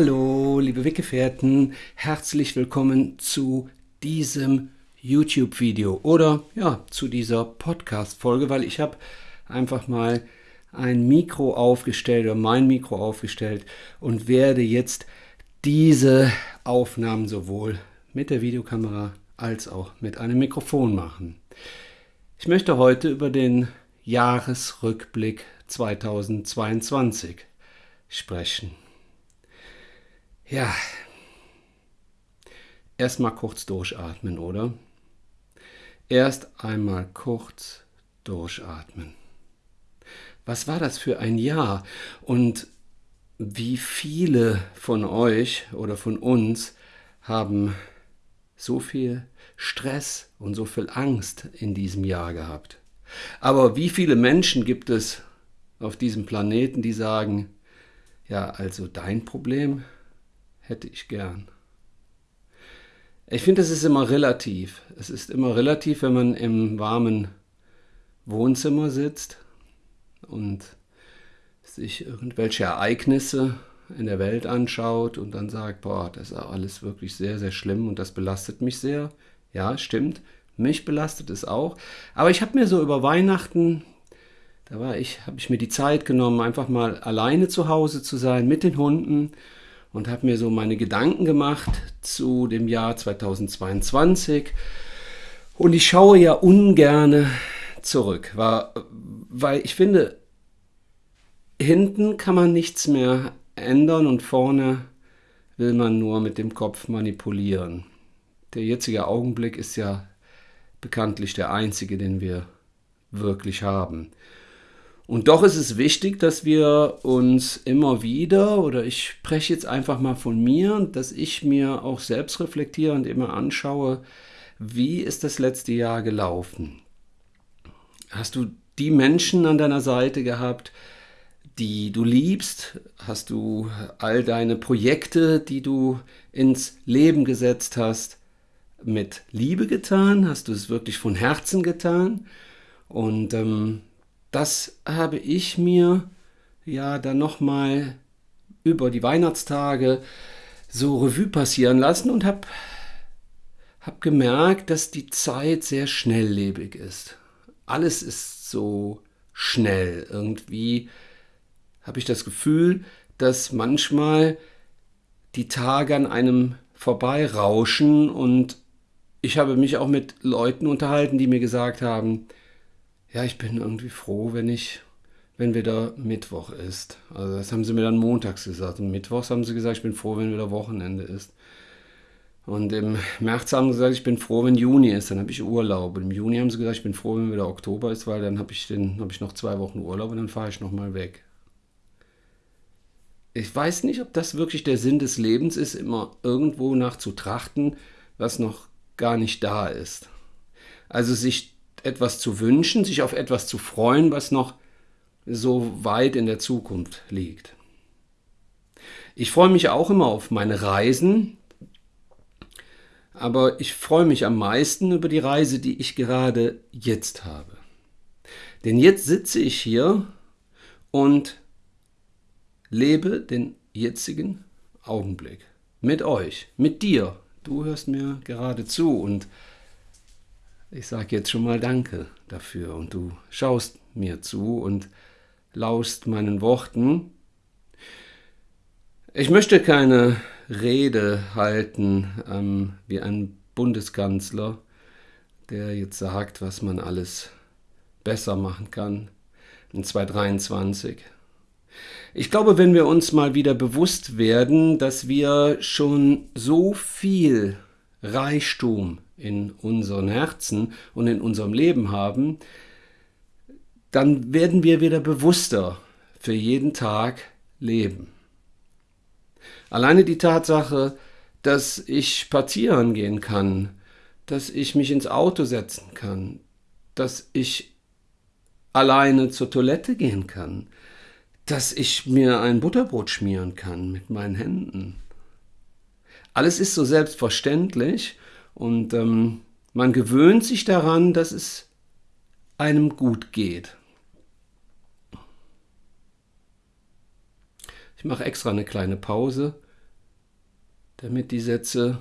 Hallo, liebe Weggefährten, herzlich willkommen zu diesem YouTube-Video oder ja, zu dieser Podcast-Folge, weil ich habe einfach mal ein Mikro aufgestellt oder mein Mikro aufgestellt und werde jetzt diese Aufnahmen sowohl mit der Videokamera als auch mit einem Mikrofon machen. Ich möchte heute über den Jahresrückblick 2022 sprechen. Ja, erstmal kurz durchatmen, oder? Erst einmal kurz durchatmen. Was war das für ein Jahr? Und wie viele von euch oder von uns haben so viel Stress und so viel Angst in diesem Jahr gehabt? Aber wie viele Menschen gibt es auf diesem Planeten, die sagen, ja, also dein Problem hätte ich gern. Ich finde, es ist immer relativ. Es ist immer relativ, wenn man im warmen Wohnzimmer sitzt und sich irgendwelche Ereignisse in der Welt anschaut und dann sagt, boah, das ist alles wirklich sehr, sehr schlimm und das belastet mich sehr. Ja, stimmt. Mich belastet es auch. Aber ich habe mir so über Weihnachten, da war ich, habe ich mir die Zeit genommen, einfach mal alleine zu Hause zu sein mit den Hunden und habe mir so meine Gedanken gemacht zu dem Jahr 2022. Und ich schaue ja ungerne zurück, weil ich finde, hinten kann man nichts mehr ändern und vorne will man nur mit dem Kopf manipulieren. Der jetzige Augenblick ist ja bekanntlich der einzige, den wir wirklich haben. Und doch ist es wichtig, dass wir uns immer wieder, oder ich spreche jetzt einfach mal von mir, dass ich mir auch selbst reflektiere und immer anschaue, wie ist das letzte Jahr gelaufen? Hast du die Menschen an deiner Seite gehabt, die du liebst? Hast du all deine Projekte, die du ins Leben gesetzt hast, mit Liebe getan? Hast du es wirklich von Herzen getan? Und ähm, das habe ich mir ja dann nochmal über die Weihnachtstage so Revue passieren lassen und habe hab gemerkt, dass die Zeit sehr schnelllebig ist. Alles ist so schnell. Irgendwie habe ich das Gefühl, dass manchmal die Tage an einem vorbeirauschen und ich habe mich auch mit Leuten unterhalten, die mir gesagt haben, ja, ich bin irgendwie froh, wenn ich, wenn wieder Mittwoch ist. Also das haben sie mir dann montags gesagt. Und mittwochs haben sie gesagt, ich bin froh, wenn wieder Wochenende ist. Und im März haben sie gesagt, ich bin froh, wenn Juni ist, dann habe ich Urlaub. Und im Juni haben sie gesagt, ich bin froh, wenn wieder Oktober ist, weil dann habe ich, hab ich noch zwei Wochen Urlaub und dann fahre ich nochmal weg. Ich weiß nicht, ob das wirklich der Sinn des Lebens ist, immer irgendwo nach zu trachten, was noch gar nicht da ist. Also sich etwas zu wünschen, sich auf etwas zu freuen, was noch so weit in der Zukunft liegt. Ich freue mich auch immer auf meine Reisen, aber ich freue mich am meisten über die Reise, die ich gerade jetzt habe. Denn jetzt sitze ich hier und lebe den jetzigen Augenblick mit euch, mit dir. Du hörst mir gerade zu und ich sage jetzt schon mal Danke dafür und du schaust mir zu und laust meinen Worten. Ich möchte keine Rede halten ähm, wie ein Bundeskanzler, der jetzt sagt, was man alles besser machen kann in 2023. Ich glaube, wenn wir uns mal wieder bewusst werden, dass wir schon so viel Reichtum in unseren Herzen und in unserem Leben haben, dann werden wir wieder bewusster für jeden Tag leben. Alleine die Tatsache, dass ich spazieren gehen kann, dass ich mich ins Auto setzen kann, dass ich alleine zur Toilette gehen kann, dass ich mir ein Butterbrot schmieren kann mit meinen Händen. Alles ist so selbstverständlich und ähm, man gewöhnt sich daran, dass es einem gut geht. Ich mache extra eine kleine Pause damit die Sätze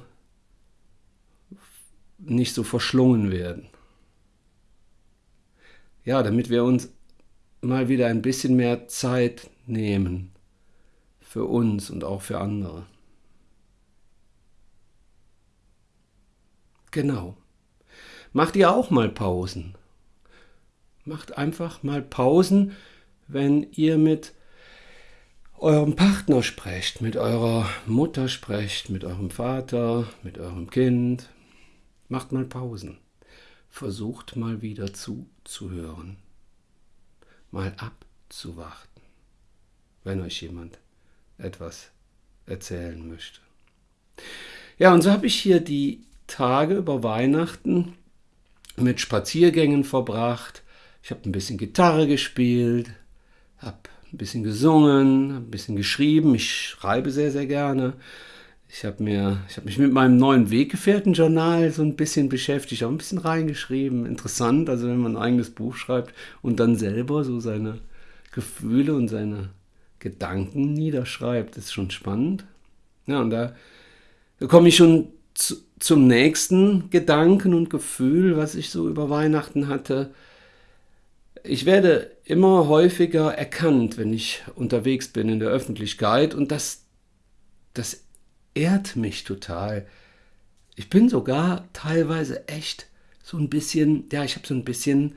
nicht so verschlungen werden. Ja, damit wir uns mal wieder ein bisschen mehr Zeit nehmen für uns und auch für andere. Genau. Macht ihr auch mal Pausen. Macht einfach mal Pausen, wenn ihr mit eurem Partner sprecht, mit eurer Mutter sprecht, mit eurem Vater, mit eurem Kind. Macht mal Pausen. Versucht mal wieder zuzuhören. Mal abzuwarten, wenn euch jemand etwas erzählen möchte. Ja, und so habe ich hier die Tage über Weihnachten mit Spaziergängen verbracht. Ich habe ein bisschen Gitarre gespielt, habe ein bisschen gesungen, ein bisschen geschrieben. Ich schreibe sehr, sehr gerne. Ich habe mir, mich mit meinem neuen Weggefährten-Journal so ein bisschen beschäftigt, auch ein bisschen reingeschrieben. Interessant, also wenn man ein eigenes Buch schreibt und dann selber so seine Gefühle und seine Gedanken niederschreibt, ist schon spannend. Ja, und da komme ich schon zu, zum nächsten Gedanken und Gefühl, was ich so über Weihnachten hatte. Ich werde immer häufiger erkannt, wenn ich unterwegs bin in der Öffentlichkeit und das, das ehrt mich total. Ich bin sogar teilweise echt so ein bisschen, ja, ich habe so ein bisschen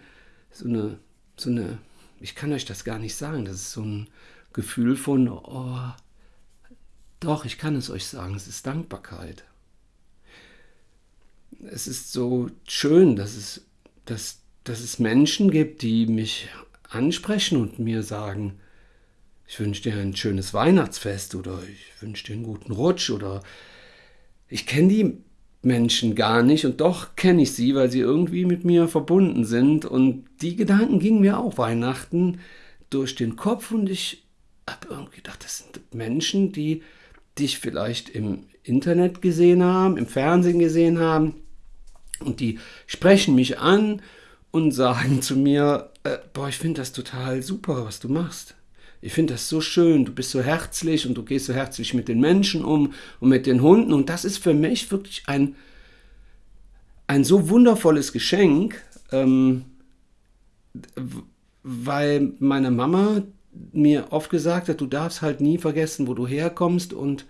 so eine, so eine, ich kann euch das gar nicht sagen, das ist so ein Gefühl von, oh, doch, ich kann es euch sagen, es ist Dankbarkeit es ist so schön, dass es, dass, dass es Menschen gibt, die mich ansprechen und mir sagen, ich wünsche dir ein schönes Weihnachtsfest oder ich wünsche dir einen guten Rutsch oder ich kenne die Menschen gar nicht und doch kenne ich sie, weil sie irgendwie mit mir verbunden sind und die Gedanken gingen mir auch Weihnachten durch den Kopf und ich habe irgendwie gedacht, das sind Menschen, die dich vielleicht im Internet gesehen haben, im Fernsehen gesehen haben und die sprechen mich an und sagen zu mir, äh, boah, ich finde das total super, was du machst. Ich finde das so schön, du bist so herzlich und du gehst so herzlich mit den Menschen um und mit den Hunden. Und das ist für mich wirklich ein, ein so wundervolles Geschenk, ähm, weil meine Mama mir oft gesagt hat, du darfst halt nie vergessen, wo du herkommst und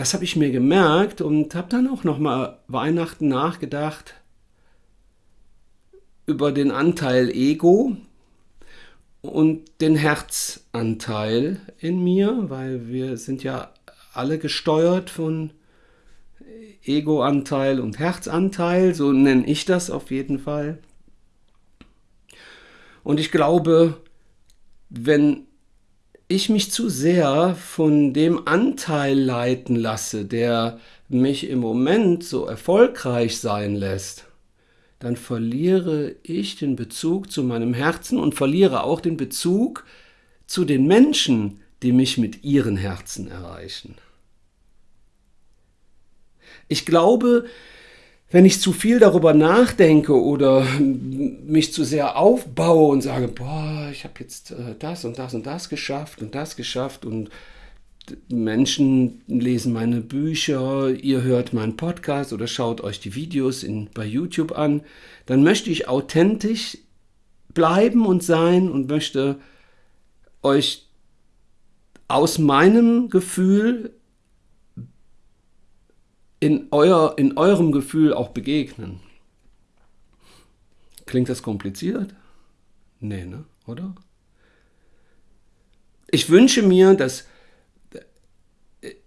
das habe ich mir gemerkt und habe dann auch noch mal Weihnachten nachgedacht über den Anteil Ego und den Herzanteil in mir, weil wir sind ja alle gesteuert von Egoanteil und Herzanteil, so nenne ich das auf jeden Fall. Und ich glaube, wenn ich mich zu sehr von dem Anteil leiten lasse, der mich im Moment so erfolgreich sein lässt, dann verliere ich den Bezug zu meinem Herzen und verliere auch den Bezug zu den Menschen, die mich mit ihren Herzen erreichen. Ich glaube, wenn ich zu viel darüber nachdenke oder mich zu sehr aufbaue und sage, boah, ich habe jetzt äh, das und das und das geschafft und das geschafft und Menschen lesen meine Bücher, ihr hört meinen Podcast oder schaut euch die Videos in, bei YouTube an, dann möchte ich authentisch bleiben und sein und möchte euch aus meinem Gefühl in, euer, in eurem Gefühl auch begegnen. Klingt das kompliziert? Nee, ne? Oder? Ich wünsche mir, dass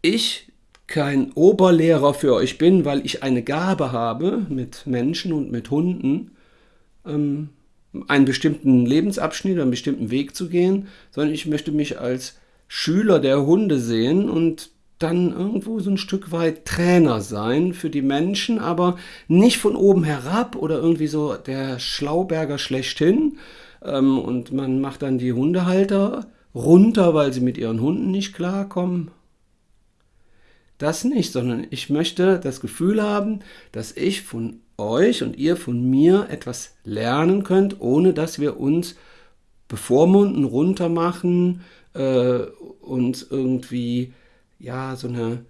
ich kein Oberlehrer für euch bin, weil ich eine Gabe habe, mit Menschen und mit Hunden ähm, einen bestimmten Lebensabschnitt, einen bestimmten Weg zu gehen, sondern ich möchte mich als Schüler der Hunde sehen und dann irgendwo so ein Stück weit Trainer sein für die Menschen, aber nicht von oben herab oder irgendwie so der Schlauberger schlechthin. Ähm, und man macht dann die Hundehalter runter, weil sie mit ihren Hunden nicht klarkommen. Das nicht, sondern ich möchte das Gefühl haben, dass ich von euch und ihr von mir etwas lernen könnt, ohne dass wir uns bevormunden, runtermachen äh, und irgendwie ja, so eine,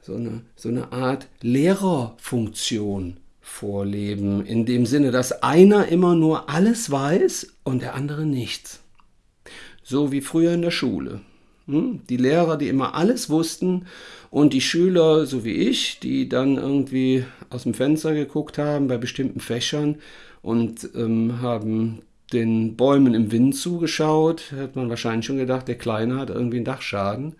so eine, so eine Art Lehrerfunktion vorleben, in dem Sinne, dass einer immer nur alles weiß und der andere nichts. So wie früher in der Schule. Hm? Die Lehrer, die immer alles wussten und die Schüler, so wie ich, die dann irgendwie aus dem Fenster geguckt haben bei bestimmten Fächern und ähm, haben den Bäumen im Wind zugeschaut, hat man wahrscheinlich schon gedacht, der Kleine hat irgendwie einen Dachschaden.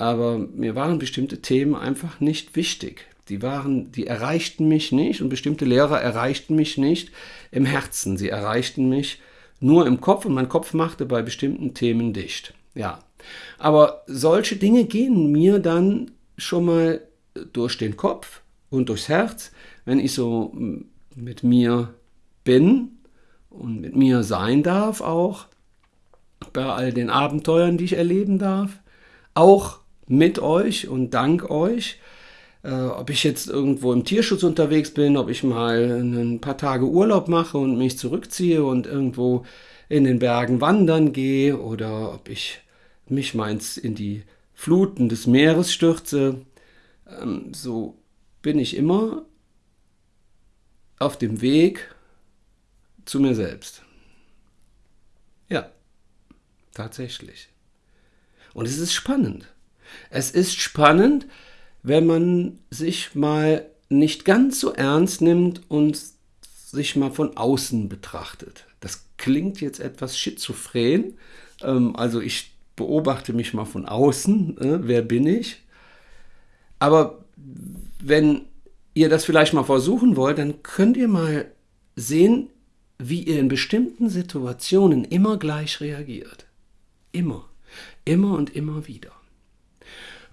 Aber mir waren bestimmte Themen einfach nicht wichtig. Die waren, die erreichten mich nicht und bestimmte Lehrer erreichten mich nicht im Herzen. Sie erreichten mich nur im Kopf und mein Kopf machte bei bestimmten Themen dicht. Ja. Aber solche Dinge gehen mir dann schon mal durch den Kopf und durchs Herz, wenn ich so mit mir bin und mit mir sein darf auch, bei all den Abenteuern, die ich erleben darf, auch mit euch und dank euch. Äh, ob ich jetzt irgendwo im Tierschutz unterwegs bin, ob ich mal ein paar Tage Urlaub mache und mich zurückziehe und irgendwo in den Bergen wandern gehe oder ob ich mich meins in die Fluten des Meeres stürze, ähm, so bin ich immer auf dem Weg zu mir selbst. Ja, tatsächlich. Und es ist spannend. Es ist spannend, wenn man sich mal nicht ganz so ernst nimmt und sich mal von außen betrachtet. Das klingt jetzt etwas schizophren. Ähm, also ich beobachte mich mal von außen. Äh, wer bin ich? Aber wenn ihr das vielleicht mal versuchen wollt, dann könnt ihr mal sehen, wie ihr in bestimmten Situationen immer gleich reagiert. Immer. Immer und immer wieder.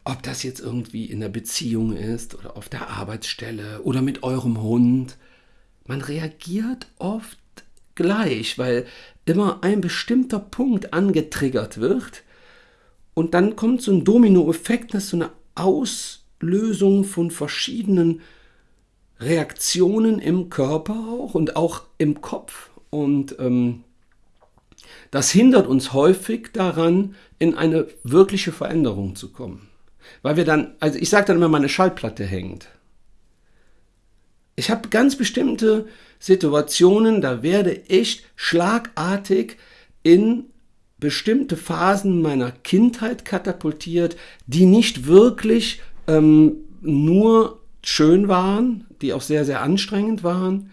Ob das jetzt irgendwie in der Beziehung ist oder auf der Arbeitsstelle oder mit eurem Hund. Man reagiert oft gleich, weil immer ein bestimmter Punkt angetriggert wird und dann kommt so ein Dominoeffekt, das ist so eine Auslösung von verschiedenen Reaktionen im Körper auch und auch im Kopf. Und ähm, das hindert uns häufig daran, in eine wirkliche Veränderung zu kommen. Weil wir dann, also ich sage dann immer, meine Schallplatte hängt. Ich habe ganz bestimmte Situationen, da werde ich schlagartig in bestimmte Phasen meiner Kindheit katapultiert, die nicht wirklich ähm, nur schön waren, die auch sehr, sehr anstrengend waren.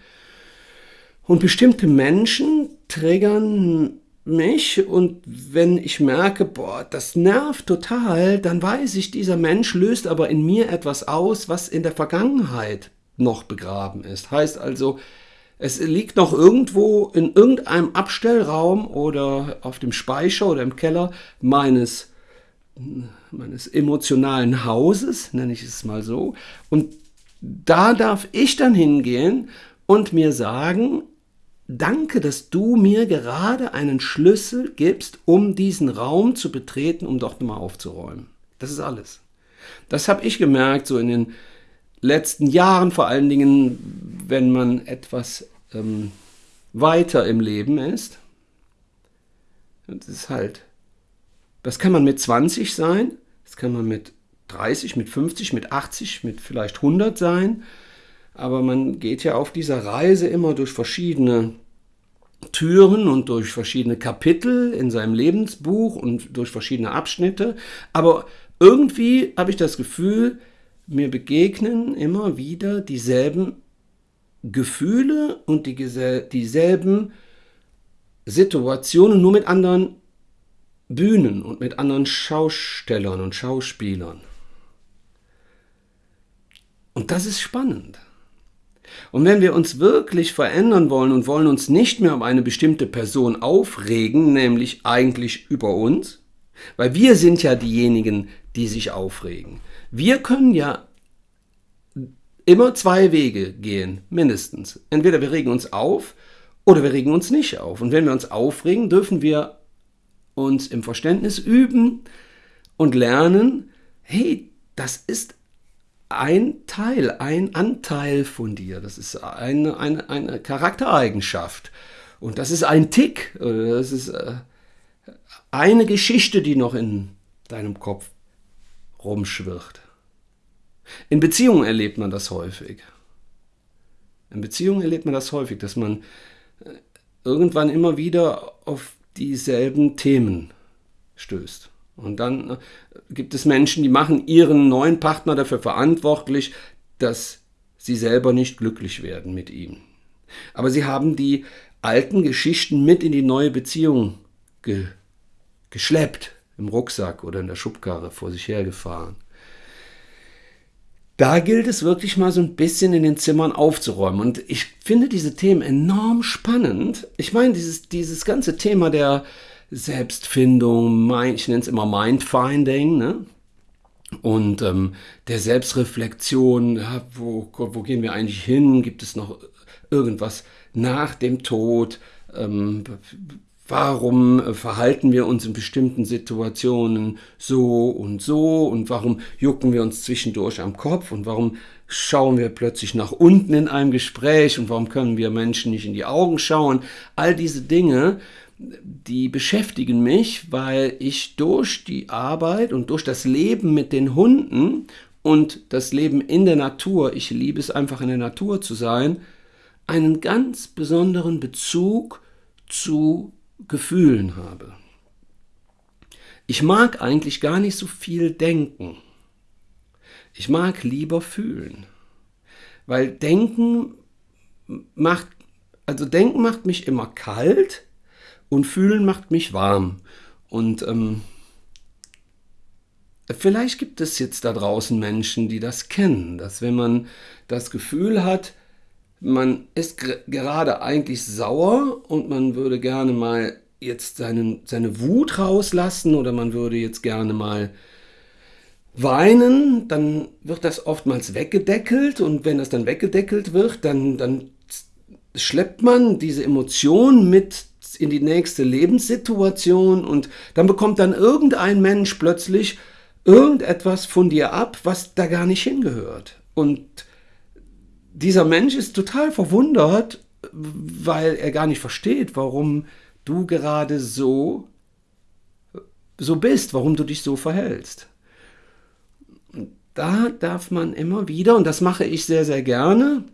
Und bestimmte Menschen triggern mich und wenn ich merke, boah, das nervt total, dann weiß ich, dieser Mensch löst aber in mir etwas aus, was in der Vergangenheit noch begraben ist. Heißt also, es liegt noch irgendwo in irgendeinem Abstellraum oder auf dem Speicher oder im Keller meines, meines emotionalen Hauses, nenne ich es mal so. Und da darf ich dann hingehen und mir sagen, danke, dass du mir gerade einen Schlüssel gibst, um diesen Raum zu betreten, um dort mal aufzuräumen. Das ist alles. Das habe ich gemerkt, so in den letzten Jahren, vor allen Dingen, wenn man etwas ähm, weiter im Leben ist. Das ist halt, das kann man mit 20 sein, das kann man mit 30, mit 50, mit 80, mit vielleicht 100 sein. Aber man geht ja auf dieser Reise immer durch verschiedene Türen und durch verschiedene Kapitel in seinem Lebensbuch und durch verschiedene Abschnitte. Aber irgendwie habe ich das Gefühl, mir begegnen immer wieder dieselben Gefühle und die, dieselben Situationen, nur mit anderen Bühnen und mit anderen Schaustellern und Schauspielern. Und das ist spannend. Und wenn wir uns wirklich verändern wollen und wollen uns nicht mehr um eine bestimmte Person aufregen, nämlich eigentlich über uns, weil wir sind ja diejenigen, die sich aufregen. Wir können ja immer zwei Wege gehen, mindestens. Entweder wir regen uns auf oder wir regen uns nicht auf. Und wenn wir uns aufregen, dürfen wir uns im Verständnis üben und lernen, hey, das ist ein Teil, ein Anteil von dir. Das ist eine, eine, eine Charaktereigenschaft. Und das ist ein Tick. Das ist äh, eine Geschichte, die noch in deinem Kopf rumschwirrt. In Beziehungen erlebt man das häufig. In Beziehungen erlebt man das häufig, dass man äh, irgendwann immer wieder auf dieselben Themen stößt. Und dann äh, gibt es Menschen, die machen ihren neuen Partner dafür verantwortlich, dass sie selber nicht glücklich werden mit ihm. Aber sie haben die alten Geschichten mit in die neue Beziehung ge geschleppt, im Rucksack oder in der Schubkarre vor sich hergefahren. Da gilt es wirklich mal so ein bisschen in den Zimmern aufzuräumen. Und ich finde diese Themen enorm spannend. Ich meine, dieses, dieses ganze Thema der Selbstfindung, ich nenne es immer Mindfinding, ne? und ähm, der Selbstreflexion, ja, wo, wo gehen wir eigentlich hin? Gibt es noch irgendwas nach dem Tod? Ähm, warum verhalten wir uns in bestimmten Situationen so und so und warum jucken wir uns zwischendurch am Kopf und warum schauen wir plötzlich nach unten in einem Gespräch und warum können wir Menschen nicht in die Augen schauen? All diese Dinge, die beschäftigen mich, weil ich durch die Arbeit und durch das Leben mit den Hunden und das Leben in der Natur, ich liebe es einfach in der Natur zu sein, einen ganz besonderen Bezug zu Gefühlen habe. Ich mag eigentlich gar nicht so viel denken. Ich mag lieber fühlen. Weil denken macht, also denken macht mich immer kalt und fühlen macht mich warm. Und ähm, vielleicht gibt es jetzt da draußen Menschen, die das kennen, dass wenn man das Gefühl hat, man ist gerade eigentlich sauer und man würde gerne mal jetzt seinen, seine Wut rauslassen oder man würde jetzt gerne mal weinen, dann wird das oftmals weggedeckelt und wenn das dann weggedeckelt wird, dann, dann schleppt man diese Emotion mit in die nächste Lebenssituation und dann bekommt dann irgendein Mensch plötzlich irgendetwas von dir ab, was da gar nicht hingehört. Und dieser Mensch ist total verwundert, weil er gar nicht versteht, warum du gerade so so bist, warum du dich so verhältst. Da darf man immer wieder, und das mache ich sehr, sehr gerne,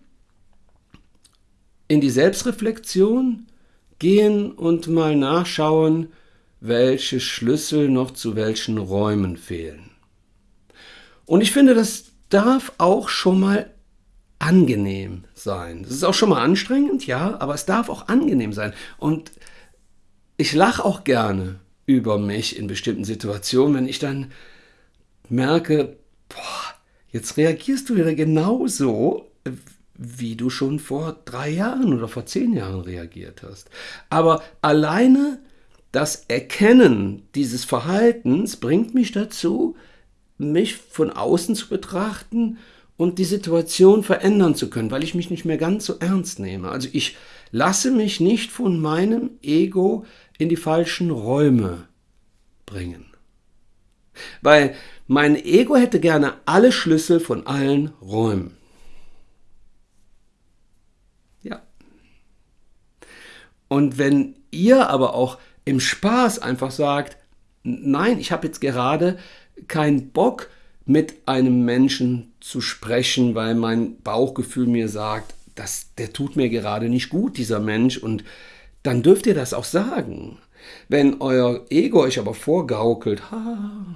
in die Selbstreflexion gehen und mal nachschauen, welche Schlüssel noch zu welchen Räumen fehlen. Und ich finde, das darf auch schon mal angenehm sein. Das ist auch schon mal anstrengend, ja, aber es darf auch angenehm sein. Und ich lache auch gerne über mich in bestimmten Situationen, wenn ich dann merke, boah, jetzt reagierst du wieder genauso, wie du schon vor drei Jahren oder vor zehn Jahren reagiert hast. Aber alleine das Erkennen dieses Verhaltens bringt mich dazu, mich von außen zu betrachten und die Situation verändern zu können, weil ich mich nicht mehr ganz so ernst nehme. Also ich lasse mich nicht von meinem Ego in die falschen Räume bringen. Weil mein Ego hätte gerne alle Schlüssel von allen Räumen. Und wenn ihr aber auch im Spaß einfach sagt, nein, ich habe jetzt gerade keinen Bock, mit einem Menschen zu sprechen, weil mein Bauchgefühl mir sagt, dass der tut mir gerade nicht gut, dieser Mensch, und dann dürft ihr das auch sagen. Wenn euer Ego euch aber vorgaukelt, ha,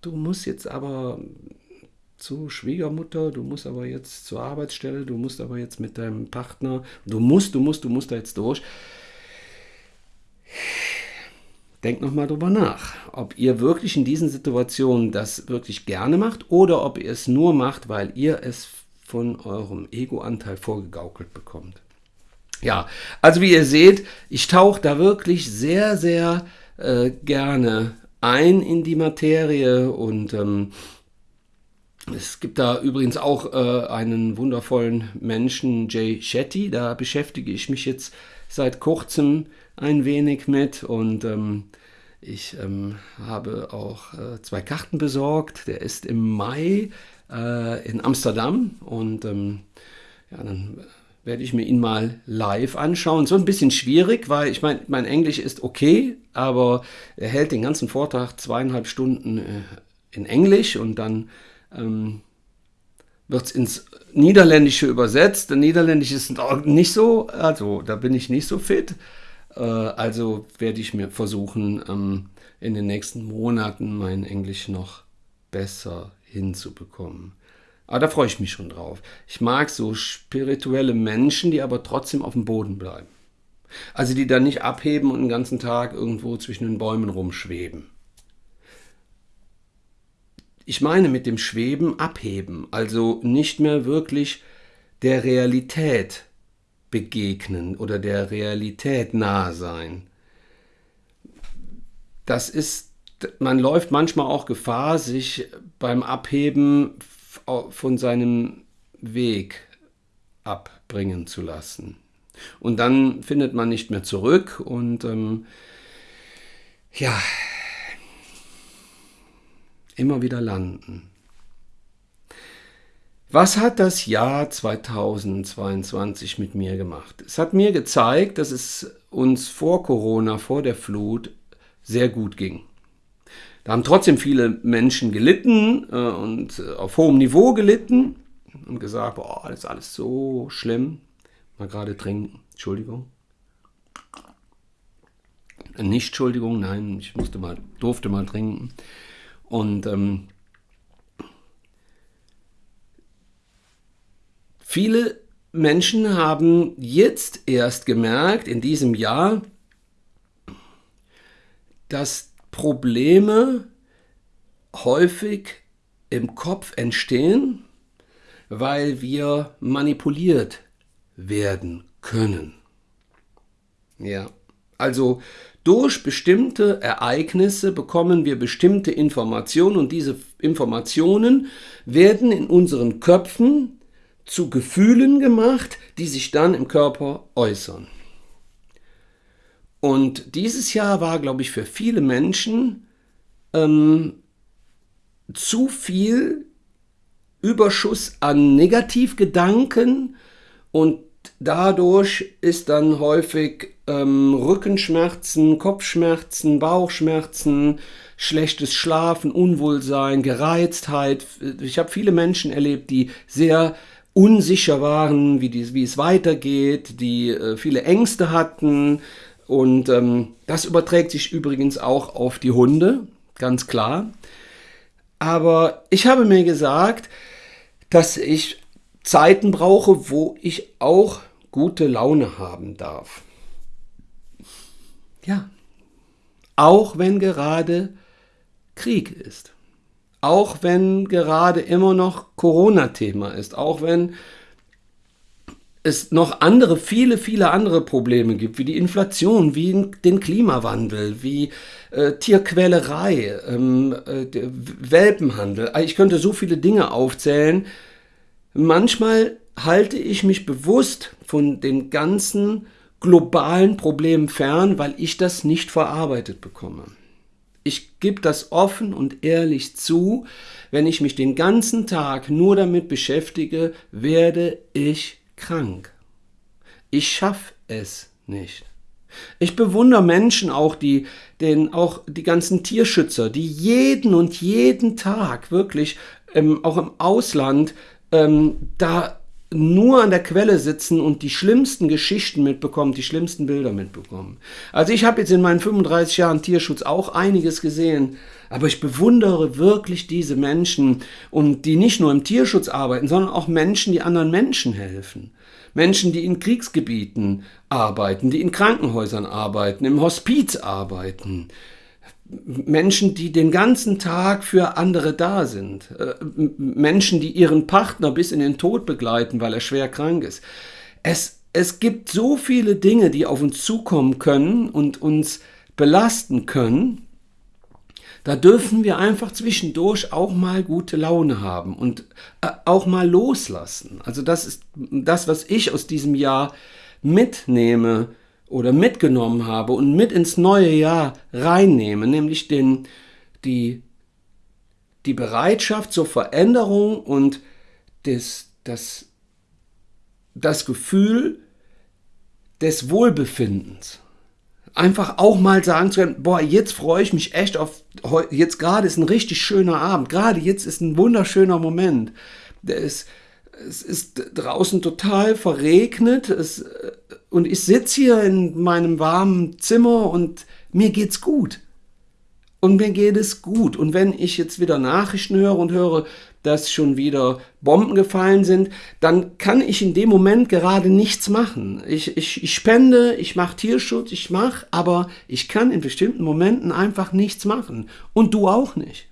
du musst jetzt aber zu Schwiegermutter, du musst aber jetzt zur Arbeitsstelle, du musst aber jetzt mit deinem Partner, du musst, du musst, du musst da jetzt durch denkt nochmal drüber nach, ob ihr wirklich in diesen Situationen das wirklich gerne macht oder ob ihr es nur macht, weil ihr es von eurem Ego-Anteil vorgegaukelt bekommt. Ja, also wie ihr seht, ich tauche da wirklich sehr, sehr äh, gerne ein in die Materie und ähm, es gibt da übrigens auch äh, einen wundervollen Menschen, Jay Shetty, da beschäftige ich mich jetzt seit kurzem ein wenig mit und ähm, ich ähm, habe auch äh, zwei Karten besorgt. Der ist im Mai äh, in Amsterdam und ähm, ja, dann werde ich mir ihn mal live anschauen. So ein bisschen schwierig, weil ich meine, mein Englisch ist okay, aber er hält den ganzen Vortrag zweieinhalb Stunden äh, in Englisch und dann ähm, wird es ins Niederländische übersetzt. Der Niederländisch ist nicht so, also da bin ich nicht so fit. Äh, also werde ich mir versuchen, ähm, in den nächsten Monaten mein Englisch noch besser hinzubekommen. Aber da freue ich mich schon drauf. Ich mag so spirituelle Menschen, die aber trotzdem auf dem Boden bleiben. Also die dann nicht abheben und den ganzen Tag irgendwo zwischen den Bäumen rumschweben. Ich meine mit dem Schweben abheben, also nicht mehr wirklich der Realität begegnen oder der Realität nahe sein. Das ist, man läuft manchmal auch Gefahr, sich beim Abheben von seinem Weg abbringen zu lassen. Und dann findet man nicht mehr zurück und ähm, ja, immer wieder landen. Was hat das Jahr 2022 mit mir gemacht? Es hat mir gezeigt, dass es uns vor Corona, vor der Flut, sehr gut ging. Da haben trotzdem viele Menschen gelitten äh, und äh, auf hohem Niveau gelitten und gesagt, boah, das ist alles so schlimm. Mal gerade trinken. Entschuldigung. Nicht Entschuldigung, nein, ich musste mal, durfte mal trinken. Und ähm, viele Menschen haben jetzt erst gemerkt, in diesem Jahr, dass Probleme häufig im Kopf entstehen, weil wir manipuliert werden können. Ja, also durch bestimmte Ereignisse bekommen wir bestimmte Informationen und diese Informationen werden in unseren Köpfen zu Gefühlen gemacht, die sich dann im Körper äußern. Und dieses Jahr war, glaube ich, für viele Menschen ähm, zu viel Überschuss an Negativgedanken und dadurch ist dann häufig ähm, Rückenschmerzen, Kopfschmerzen, Bauchschmerzen, schlechtes Schlafen, Unwohlsein, Gereiztheit. Ich habe viele Menschen erlebt, die sehr unsicher waren, wie, die, wie es weitergeht, die äh, viele Ängste hatten. Und ähm, das überträgt sich übrigens auch auf die Hunde, ganz klar. Aber ich habe mir gesagt, dass ich Zeiten brauche, wo ich auch gute Laune haben darf. Ja, auch wenn gerade Krieg ist, auch wenn gerade immer noch Corona-Thema ist, auch wenn es noch andere, viele, viele andere Probleme gibt, wie die Inflation, wie den Klimawandel, wie äh, Tierquälerei, ähm, äh, Welpenhandel. Ich könnte so viele Dinge aufzählen, Manchmal halte ich mich bewusst von den ganzen globalen Problemen fern, weil ich das nicht verarbeitet bekomme. Ich gebe das offen und ehrlich zu, wenn ich mich den ganzen Tag nur damit beschäftige, werde ich krank. Ich schaffe es nicht. Ich bewundere Menschen auch, die, den, auch die ganzen Tierschützer, die jeden und jeden Tag wirklich ähm, auch im Ausland ähm, da nur an der Quelle sitzen und die schlimmsten Geschichten mitbekommen, die schlimmsten Bilder mitbekommen. Also ich habe jetzt in meinen 35 Jahren Tierschutz auch einiges gesehen, aber ich bewundere wirklich diese Menschen und die nicht nur im Tierschutz arbeiten, sondern auch Menschen, die anderen Menschen helfen. Menschen, die in Kriegsgebieten arbeiten, die in Krankenhäusern arbeiten, im Hospiz arbeiten, Menschen, die den ganzen Tag für andere da sind. Äh, Menschen, die ihren Partner bis in den Tod begleiten, weil er schwer krank ist. Es, es gibt so viele Dinge, die auf uns zukommen können und uns belasten können. Da dürfen wir einfach zwischendurch auch mal gute Laune haben und äh, auch mal loslassen. Also das ist das, was ich aus diesem Jahr mitnehme oder mitgenommen habe und mit ins neue Jahr reinnehme, nämlich den, die, die Bereitschaft zur Veränderung und des, das, das Gefühl des Wohlbefindens. Einfach auch mal sagen zu können, boah, jetzt freue ich mich echt auf, jetzt gerade ist ein richtig schöner Abend, gerade jetzt ist ein wunderschöner Moment. der ist, es ist draußen total verregnet es, und ich sitze hier in meinem warmen Zimmer und mir geht's gut. Und mir geht es gut. Und wenn ich jetzt wieder Nachrichten höre und höre, dass schon wieder Bomben gefallen sind, dann kann ich in dem Moment gerade nichts machen. Ich, ich, ich spende, ich mache Tierschutz, ich mache, aber ich kann in bestimmten Momenten einfach nichts machen. Und du auch nicht.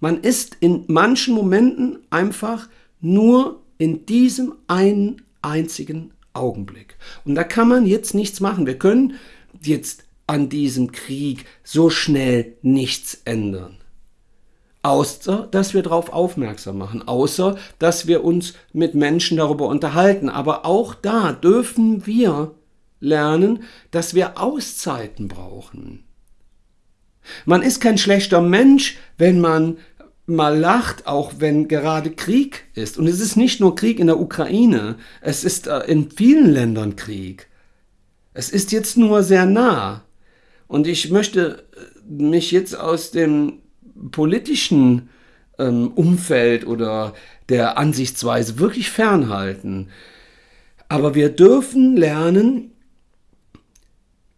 Man ist in manchen Momenten einfach nur in diesem einen einzigen Augenblick. Und da kann man jetzt nichts machen. Wir können jetzt an diesem Krieg so schnell nichts ändern. Außer, dass wir darauf aufmerksam machen, außer, dass wir uns mit Menschen darüber unterhalten. Aber auch da dürfen wir lernen, dass wir Auszeiten brauchen. Man ist kein schlechter Mensch, wenn man mal lacht, auch wenn gerade Krieg ist. Und es ist nicht nur Krieg in der Ukraine, es ist äh, in vielen Ländern Krieg. Es ist jetzt nur sehr nah. Und ich möchte äh, mich jetzt aus dem politischen ähm, Umfeld oder der Ansichtsweise wirklich fernhalten. Aber wir dürfen lernen,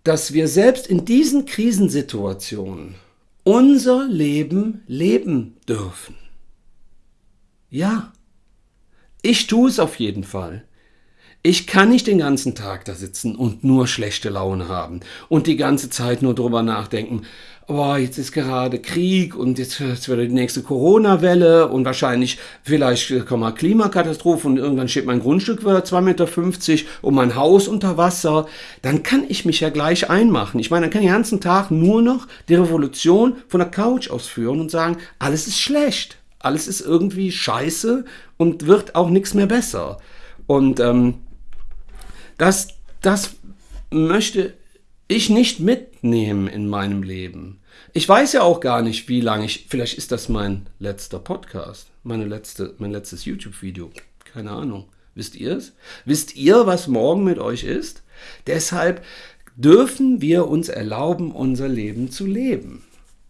dass wir selbst in diesen Krisensituationen unser Leben leben dürfen. Ja, ich tue es auf jeden Fall. Ich kann nicht den ganzen Tag da sitzen und nur schlechte Laune haben und die ganze Zeit nur drüber nachdenken, oh, jetzt ist gerade Krieg und jetzt, jetzt wird die nächste Corona-Welle und wahrscheinlich vielleicht kommt mal Klimakatastrophe und irgendwann steht mein Grundstück wieder 2,50 Meter und mein Haus unter Wasser, dann kann ich mich ja gleich einmachen. Ich meine, dann kann ich den ganzen Tag nur noch die Revolution von der Couch ausführen und sagen, alles ist schlecht, alles ist irgendwie scheiße und wird auch nichts mehr besser. Und ähm, das, das möchte ich nicht mitnehmen in meinem Leben. Ich weiß ja auch gar nicht, wie lange ich. Vielleicht ist das mein letzter Podcast, meine letzte, mein letztes YouTube-Video. Keine Ahnung. Wisst ihr es? Wisst ihr, was morgen mit euch ist? Deshalb dürfen wir uns erlauben, unser Leben zu leben.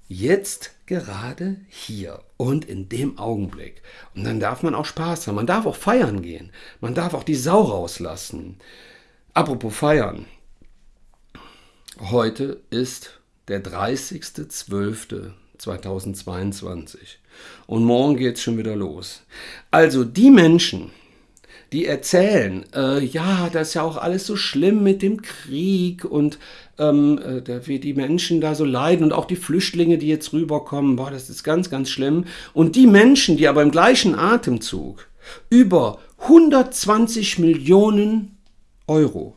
Jetzt gerade hier und in dem Augenblick. Und dann darf man auch Spaß haben. Man darf auch feiern gehen. Man darf auch die Sau rauslassen. Apropos feiern. Heute ist der 30.12.2022 und morgen geht es schon wieder los. Also die Menschen, die erzählen, äh, ja, das ist ja auch alles so schlimm mit dem Krieg und ähm, äh, wie die Menschen da so leiden und auch die Flüchtlinge, die jetzt rüberkommen, boah, das ist ganz, ganz schlimm. Und die Menschen, die aber im gleichen Atemzug über 120 Millionen Euro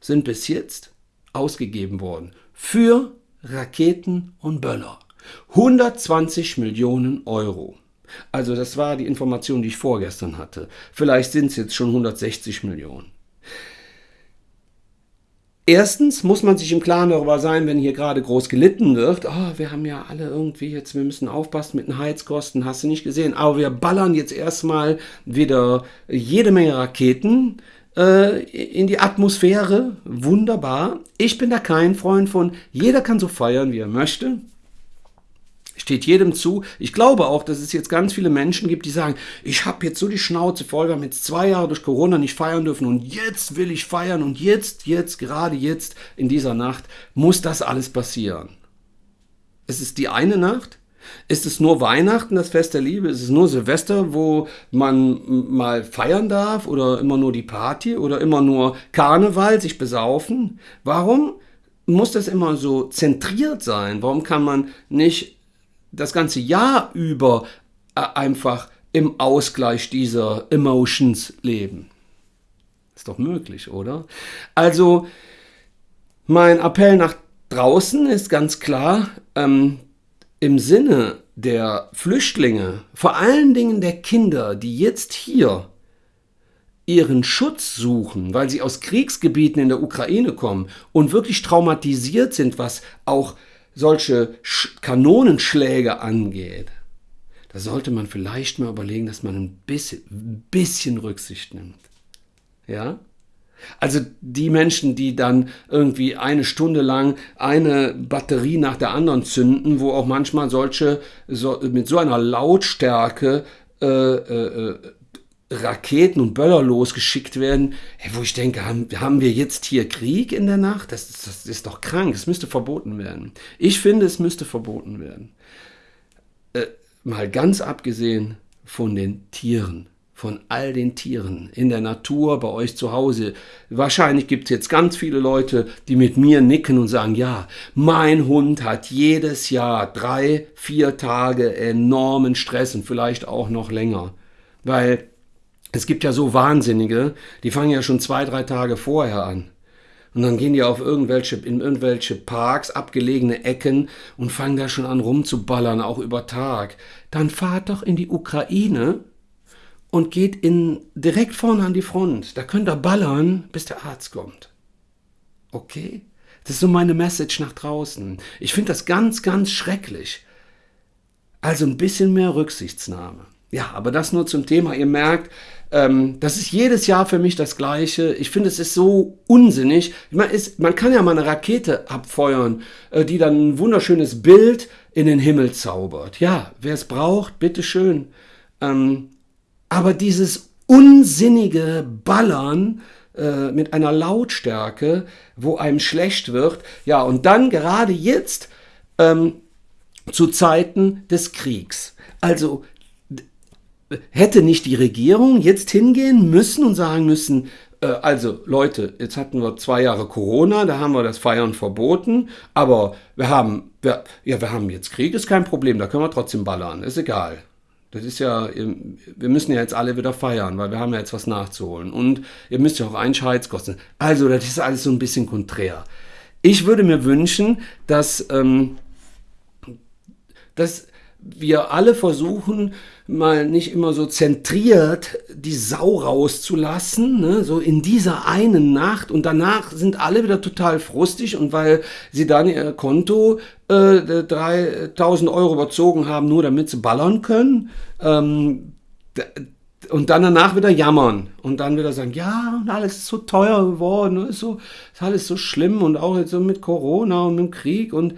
sind bis jetzt ausgegeben worden für Raketen und Böller. 120 Millionen Euro. Also das war die Information, die ich vorgestern hatte. Vielleicht sind es jetzt schon 160 Millionen. Erstens muss man sich im Klaren darüber sein, wenn hier gerade groß gelitten wird, oh, wir haben ja alle irgendwie jetzt, wir müssen aufpassen mit den Heizkosten, hast du nicht gesehen, aber wir ballern jetzt erstmal wieder jede Menge Raketen äh, in die Atmosphäre. Wunderbar. Ich bin da kein Freund von. Jeder kann so feiern, wie er möchte. Steht jedem zu. Ich glaube auch, dass es jetzt ganz viele Menschen gibt, die sagen, ich habe jetzt so die Schnauze voll, wir haben jetzt zwei Jahre durch Corona nicht feiern dürfen und jetzt will ich feiern und jetzt, jetzt, gerade jetzt in dieser Nacht muss das alles passieren. Es ist die eine Nacht, ist es nur Weihnachten, das Fest der Liebe? Ist es nur Silvester, wo man mal feiern darf? Oder immer nur die Party? Oder immer nur Karneval, sich besaufen? Warum muss das immer so zentriert sein? Warum kann man nicht das ganze Jahr über äh, einfach im Ausgleich dieser Emotions leben? Ist doch möglich, oder? Also, mein Appell nach draußen ist ganz klar, ähm, im Sinne der Flüchtlinge, vor allen Dingen der Kinder, die jetzt hier ihren Schutz suchen, weil sie aus Kriegsgebieten in der Ukraine kommen und wirklich traumatisiert sind, was auch solche Kanonenschläge angeht, da sollte man vielleicht mal überlegen, dass man ein bisschen, ein bisschen Rücksicht nimmt. Ja? Also die Menschen, die dann irgendwie eine Stunde lang eine Batterie nach der anderen zünden, wo auch manchmal solche so, mit so einer Lautstärke äh, äh, äh Raketen und Böller losgeschickt werden, wo ich denke, haben, haben wir jetzt hier Krieg in der Nacht? Das, das ist doch krank, es müsste verboten werden. Ich finde, es müsste verboten werden. Äh, mal ganz abgesehen von den Tieren, von all den Tieren in der Natur, bei euch zu Hause. Wahrscheinlich gibt es jetzt ganz viele Leute, die mit mir nicken und sagen, ja, mein Hund hat jedes Jahr drei, vier Tage enormen Stress und vielleicht auch noch länger. Weil es gibt ja so Wahnsinnige, die fangen ja schon zwei, drei Tage vorher an. Und dann gehen die auf irgendwelche, in irgendwelche Parks, abgelegene Ecken und fangen da schon an rumzuballern, auch über Tag. Dann fahrt doch in die Ukraine und geht in, direkt vorne an die Front. Da könnt ihr ballern, bis der Arzt kommt. Okay? Das ist so meine Message nach draußen. Ich finde das ganz, ganz schrecklich. Also ein bisschen mehr Rücksichtsnahme. Ja, aber das nur zum Thema. Ihr merkt, ähm, das ist jedes Jahr für mich das Gleiche. Ich finde, es ist so unsinnig. Man, ist, man kann ja mal eine Rakete abfeuern, äh, die dann ein wunderschönes Bild in den Himmel zaubert. Ja, wer es braucht, bitteschön. Ähm, aber dieses unsinnige Ballern äh, mit einer Lautstärke, wo einem schlecht wird, ja, und dann gerade jetzt ähm, zu Zeiten des Kriegs. Also hätte nicht die Regierung jetzt hingehen müssen und sagen müssen, äh, also Leute, jetzt hatten wir zwei Jahre Corona, da haben wir das Feiern verboten, aber wir haben, wir, ja, wir haben jetzt Krieg, ist kein Problem, da können wir trotzdem ballern, ist egal. Das ist ja, wir müssen ja jetzt alle wieder feiern, weil wir haben ja jetzt was nachzuholen. Und ihr müsst ja auch Einschheitskosten. Also, das ist alles so ein bisschen konträr. Ich würde mir wünschen, dass, ähm, dass wir alle versuchen, mal nicht immer so zentriert die Sau rauszulassen, ne? so in dieser einen Nacht und danach sind alle wieder total frustig und weil sie dann ihr Konto äh, 3000 Euro überzogen haben, nur damit sie ballern können, ähm, und dann danach wieder jammern und dann wieder sagen, ja, und alles ist so teuer geworden, ist, so, ist alles so schlimm und auch jetzt so mit Corona und mit dem Krieg und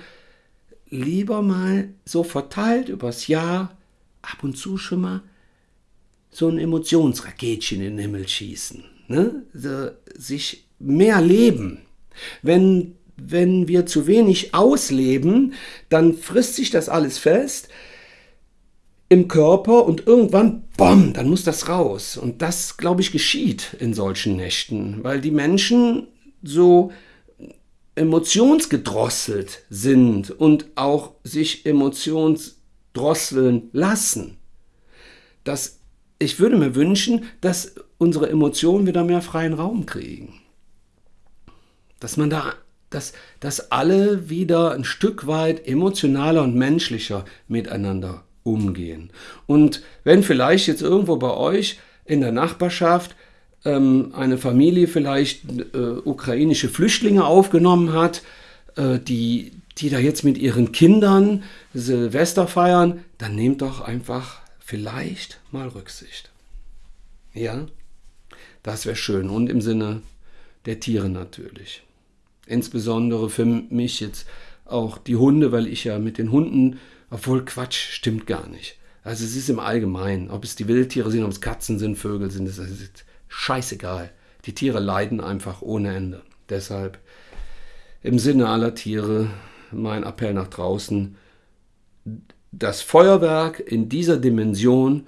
lieber mal so verteilt übers Jahr ab und zu schon mal so ein Emotionsraketchen in den Himmel schießen. Ne? So, sich mehr leben. Wenn, wenn wir zu wenig ausleben, dann frisst sich das alles fest im Körper und irgendwann, bom, dann muss das raus. Und das, glaube ich, geschieht in solchen Nächten, weil die Menschen so emotionsgedrosselt sind und auch sich emotionsdrosseln lassen. Das, ich würde mir wünschen, dass unsere Emotionen wieder mehr freien Raum kriegen. Dass man da, dass, dass alle wieder ein Stück weit emotionaler und menschlicher miteinander umgehen. Und wenn vielleicht jetzt irgendwo bei euch in der Nachbarschaft ähm, eine Familie vielleicht äh, ukrainische Flüchtlinge aufgenommen hat, äh, die, die da jetzt mit ihren Kindern Silvester feiern, dann nehmt doch einfach vielleicht mal Rücksicht. Ja, das wäre schön und im Sinne der Tiere natürlich. Insbesondere für mich jetzt auch die Hunde, weil ich ja mit den Hunden, obwohl Quatsch stimmt gar nicht. Also es ist im Allgemeinen, ob es die Wildtiere sind, ob es Katzen sind, Vögel sind, das ist scheißegal. Die Tiere leiden einfach ohne Ende. Deshalb im Sinne aller Tiere mein Appell nach draußen. Das Feuerwerk in dieser Dimension,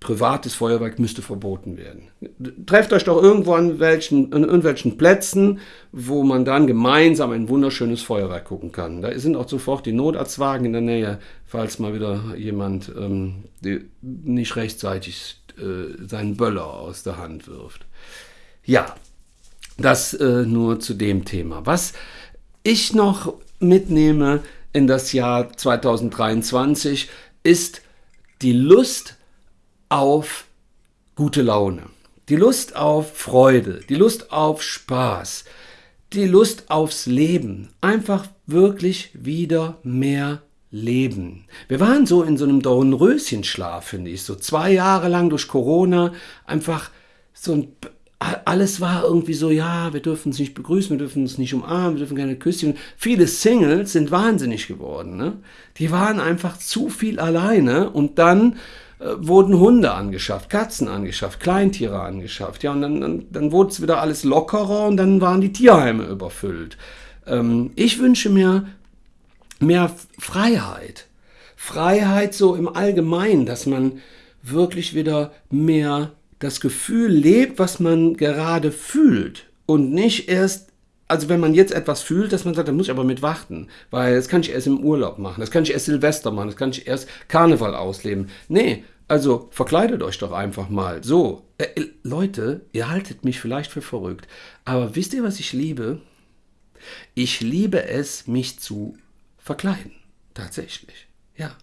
privates Feuerwerk, müsste verboten werden. Trefft euch doch irgendwo an, welchen, an irgendwelchen Plätzen, wo man dann gemeinsam ein wunderschönes Feuerwerk gucken kann. Da sind auch sofort die Notarztwagen in der Nähe, falls mal wieder jemand ähm, nicht rechtzeitig äh, seinen Böller aus der Hand wirft. Ja, das äh, nur zu dem Thema. Was ich noch mitnehme in das Jahr 2023 ist die Lust auf gute Laune, die Lust auf Freude, die Lust auf Spaß, die Lust aufs Leben. Einfach wirklich wieder mehr leben. Wir waren so in so einem Dornröschenschlaf, finde ich, so zwei Jahre lang durch Corona, einfach so ein alles war irgendwie so, ja, wir dürfen uns nicht begrüßen, wir dürfen uns nicht umarmen, wir dürfen keine Küsschen. Viele Singles sind wahnsinnig geworden. Ne? Die waren einfach zu viel alleine und dann äh, wurden Hunde angeschafft, Katzen angeschafft, Kleintiere angeschafft. Ja, und dann, dann, dann wurde es wieder alles lockerer und dann waren die Tierheime überfüllt. Ähm, ich wünsche mir mehr Freiheit. Freiheit so im Allgemeinen, dass man wirklich wieder mehr das Gefühl lebt, was man gerade fühlt und nicht erst also wenn man jetzt etwas fühlt, dass man sagt, da muss ich aber mit warten, weil das kann ich erst im Urlaub machen, das kann ich erst Silvester machen, das kann ich erst Karneval ausleben. Nee, also verkleidet euch doch einfach mal. So, äh, Leute, ihr haltet mich vielleicht für verrückt, aber wisst ihr, was ich liebe? Ich liebe es, mich zu verkleiden. Tatsächlich. Ja.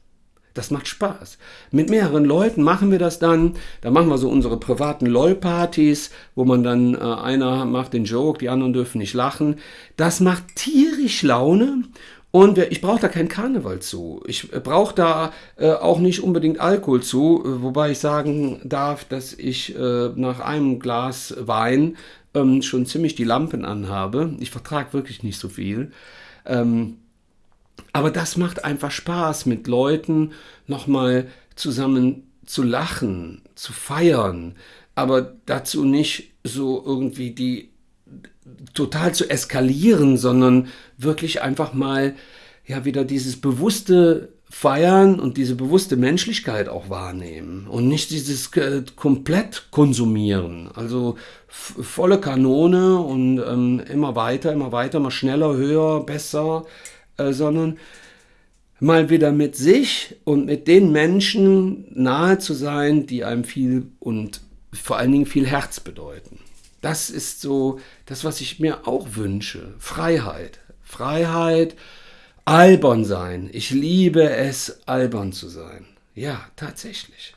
Das macht Spaß. Mit mehreren Leuten machen wir das dann. Da machen wir so unsere privaten LOL-Partys, wo man dann, äh, einer macht den Joke, die anderen dürfen nicht lachen. Das macht tierisch Laune. Und ich brauche da keinen Karneval zu. Ich brauche da äh, auch nicht unbedingt Alkohol zu, äh, wobei ich sagen darf, dass ich äh, nach einem Glas Wein ähm, schon ziemlich die Lampen anhabe. Ich vertrage wirklich nicht so viel. Ähm, aber das macht einfach Spaß, mit Leuten nochmal zusammen zu lachen, zu feiern, aber dazu nicht so irgendwie die total zu eskalieren, sondern wirklich einfach mal ja wieder dieses bewusste Feiern und diese bewusste Menschlichkeit auch wahrnehmen und nicht dieses äh, komplett konsumieren. Also volle Kanone und ähm, immer weiter, immer weiter, mal schneller, höher, besser. Äh, sondern mal wieder mit sich und mit den Menschen nahe zu sein, die einem viel und vor allen Dingen viel Herz bedeuten. Das ist so das, was ich mir auch wünsche. Freiheit. Freiheit, albern sein. Ich liebe es, albern zu sein. Ja, tatsächlich.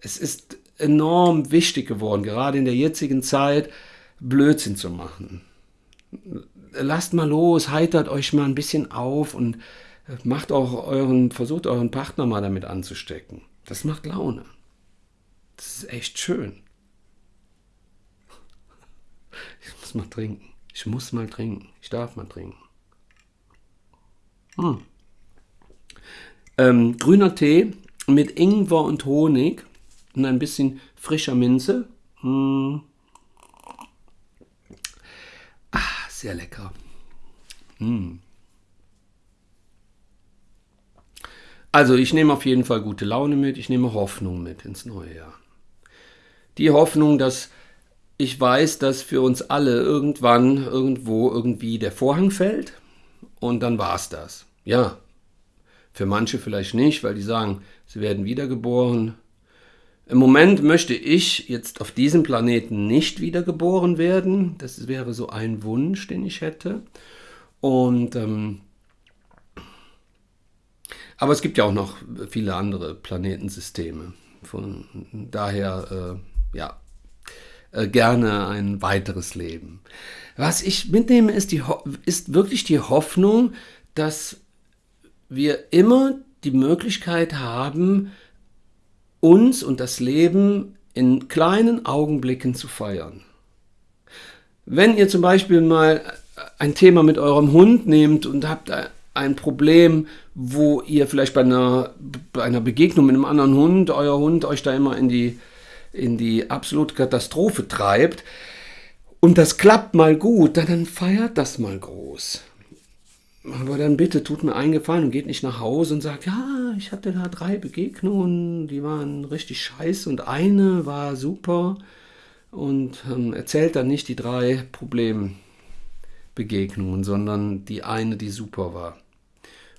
Es ist enorm wichtig geworden, gerade in der jetzigen Zeit, Blödsinn zu machen lasst mal los, heitert euch mal ein bisschen auf und äh, macht auch euren, versucht euren Partner mal damit anzustecken. Das macht Laune. Das ist echt schön. Ich muss mal trinken. Ich muss mal trinken. Ich darf mal trinken. Hm. Ähm, grüner Tee mit Ingwer und Honig und ein bisschen frischer Minze. Hm. Sehr lecker. Mm. Also ich nehme auf jeden Fall gute Laune mit, ich nehme Hoffnung mit ins neue Jahr. Die Hoffnung, dass ich weiß, dass für uns alle irgendwann, irgendwo, irgendwie der Vorhang fällt und dann war es das. Ja, für manche vielleicht nicht, weil die sagen, sie werden wiedergeboren, im Moment möchte ich jetzt auf diesem Planeten nicht wiedergeboren werden. Das wäre so ein Wunsch, den ich hätte. Und ähm, aber es gibt ja auch noch viele andere Planetensysteme. Von daher, äh, ja, äh, gerne ein weiteres Leben. Was ich mitnehme, ist, die, ist wirklich die Hoffnung, dass wir immer die Möglichkeit haben, uns und das Leben in kleinen Augenblicken zu feiern. Wenn ihr zum Beispiel mal ein Thema mit eurem Hund nehmt und habt ein Problem, wo ihr vielleicht bei einer, bei einer Begegnung mit einem anderen Hund, euer Hund euch da immer in die, in die absolute Katastrophe treibt, und das klappt mal gut, dann feiert das mal groß. Aber dann bitte tut mir einen Gefallen und geht nicht nach Hause und sagt, ja, ich hatte da drei Begegnungen, die waren richtig scheiße und eine war super und ähm, erzählt dann nicht die drei Problembegegnungen, sondern die eine, die super war.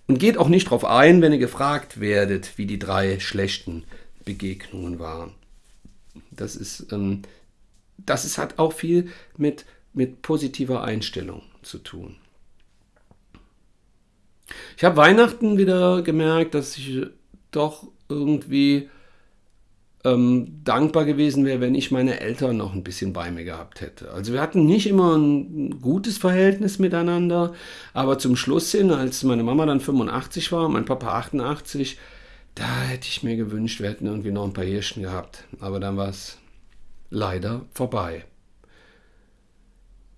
Und geht auch nicht darauf ein, wenn ihr gefragt werdet, wie die drei schlechten Begegnungen waren. Das ist, ähm, das ist, hat auch viel mit, mit positiver Einstellung zu tun. Ich habe Weihnachten wieder gemerkt, dass ich doch irgendwie ähm, dankbar gewesen wäre, wenn ich meine Eltern noch ein bisschen bei mir gehabt hätte. Also wir hatten nicht immer ein gutes Verhältnis miteinander, aber zum Schluss hin, als meine Mama dann 85 war, mein Papa 88, da hätte ich mir gewünscht, wir hätten irgendwie noch ein paar Hirschen gehabt. Aber dann war es leider vorbei.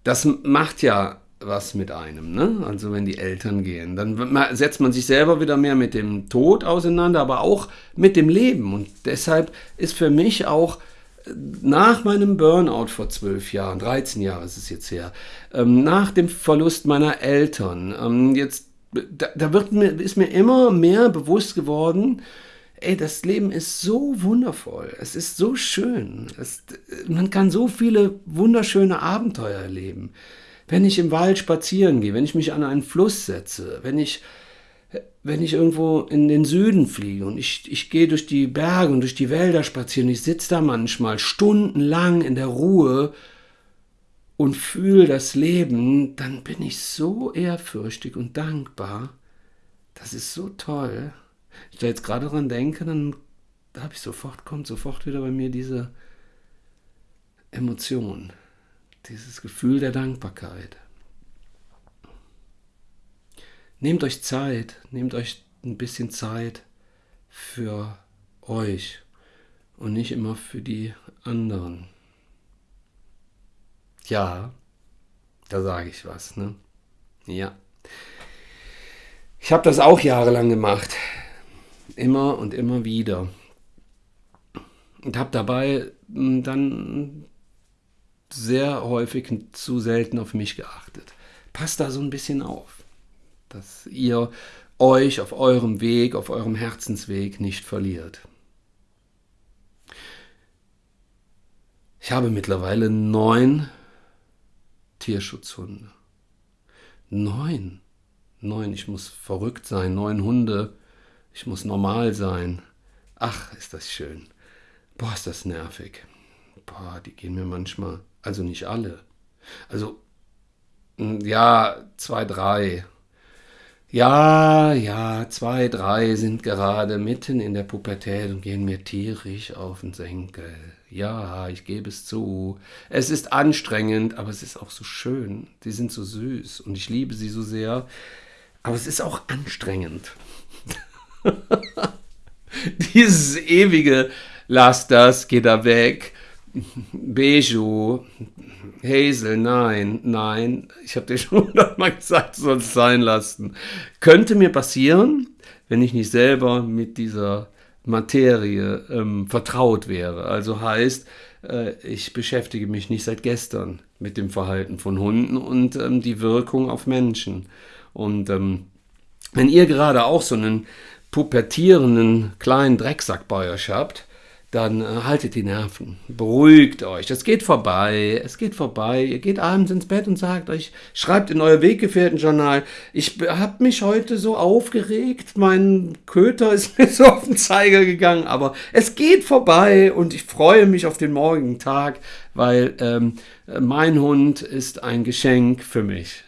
Das macht ja was mit einem, ne? Also wenn die Eltern gehen, dann setzt man sich selber wieder mehr mit dem Tod auseinander, aber auch mit dem Leben. Und deshalb ist für mich auch nach meinem Burnout vor zwölf Jahren, 13 Jahre ist es jetzt her, ähm, nach dem Verlust meiner Eltern, ähm, jetzt, da, da wird mir, ist mir immer mehr bewusst geworden, ey, das Leben ist so wundervoll, es ist so schön, es, man kann so viele wunderschöne Abenteuer erleben. Wenn ich im Wald spazieren gehe, wenn ich mich an einen Fluss setze, wenn ich wenn ich irgendwo in den Süden fliege und ich, ich gehe durch die Berge und durch die Wälder spazieren, ich sitze da manchmal stundenlang in der Ruhe und fühle das Leben, dann bin ich so ehrfürchtig und dankbar. Das ist so toll. Ich da jetzt gerade dran denke, dann habe ich sofort, kommt sofort wieder bei mir diese Emotion, dieses Gefühl der Dankbarkeit. Nehmt euch Zeit, nehmt euch ein bisschen Zeit für euch und nicht immer für die anderen. Ja, da sage ich was, ne? Ja. Ich habe das auch jahrelang gemacht. Immer und immer wieder. Und habe dabei hm, dann sehr häufig zu selten auf mich geachtet. Passt da so ein bisschen auf dass ihr euch auf eurem Weg, auf eurem Herzensweg nicht verliert. Ich habe mittlerweile neun Tierschutzhunde. Neun. Neun. Ich muss verrückt sein. Neun Hunde. Ich muss normal sein. Ach, ist das schön. Boah, ist das nervig. Boah, die gehen mir manchmal. Also nicht alle. Also, ja, zwei, drei. Ja, ja, zwei, drei sind gerade mitten in der Pubertät und gehen mir tierisch auf den Senkel. Ja, ich gebe es zu. Es ist anstrengend, aber es ist auch so schön. Sie sind so süß und ich liebe sie so sehr. Aber es ist auch anstrengend. Dieses ewige Lass das, geh da weg. Beju, Hazel, nein, nein, ich habe dir schon hundertmal gesagt, es sein lassen. Könnte mir passieren, wenn ich nicht selber mit dieser Materie ähm, vertraut wäre. Also heißt, äh, ich beschäftige mich nicht seit gestern mit dem Verhalten von Hunden und ähm, die Wirkung auf Menschen. Und ähm, wenn ihr gerade auch so einen pubertierenden kleinen Drecksack bei euch habt, dann äh, haltet die Nerven, beruhigt euch, es geht vorbei, es geht vorbei, ihr geht abends ins Bett und sagt euch, schreibt in euer Weggefährtenjournal, ich habe mich heute so aufgeregt, mein Köter ist mir so auf den Zeiger gegangen, aber es geht vorbei und ich freue mich auf den morgigen Tag, weil ähm, mein Hund ist ein Geschenk für mich.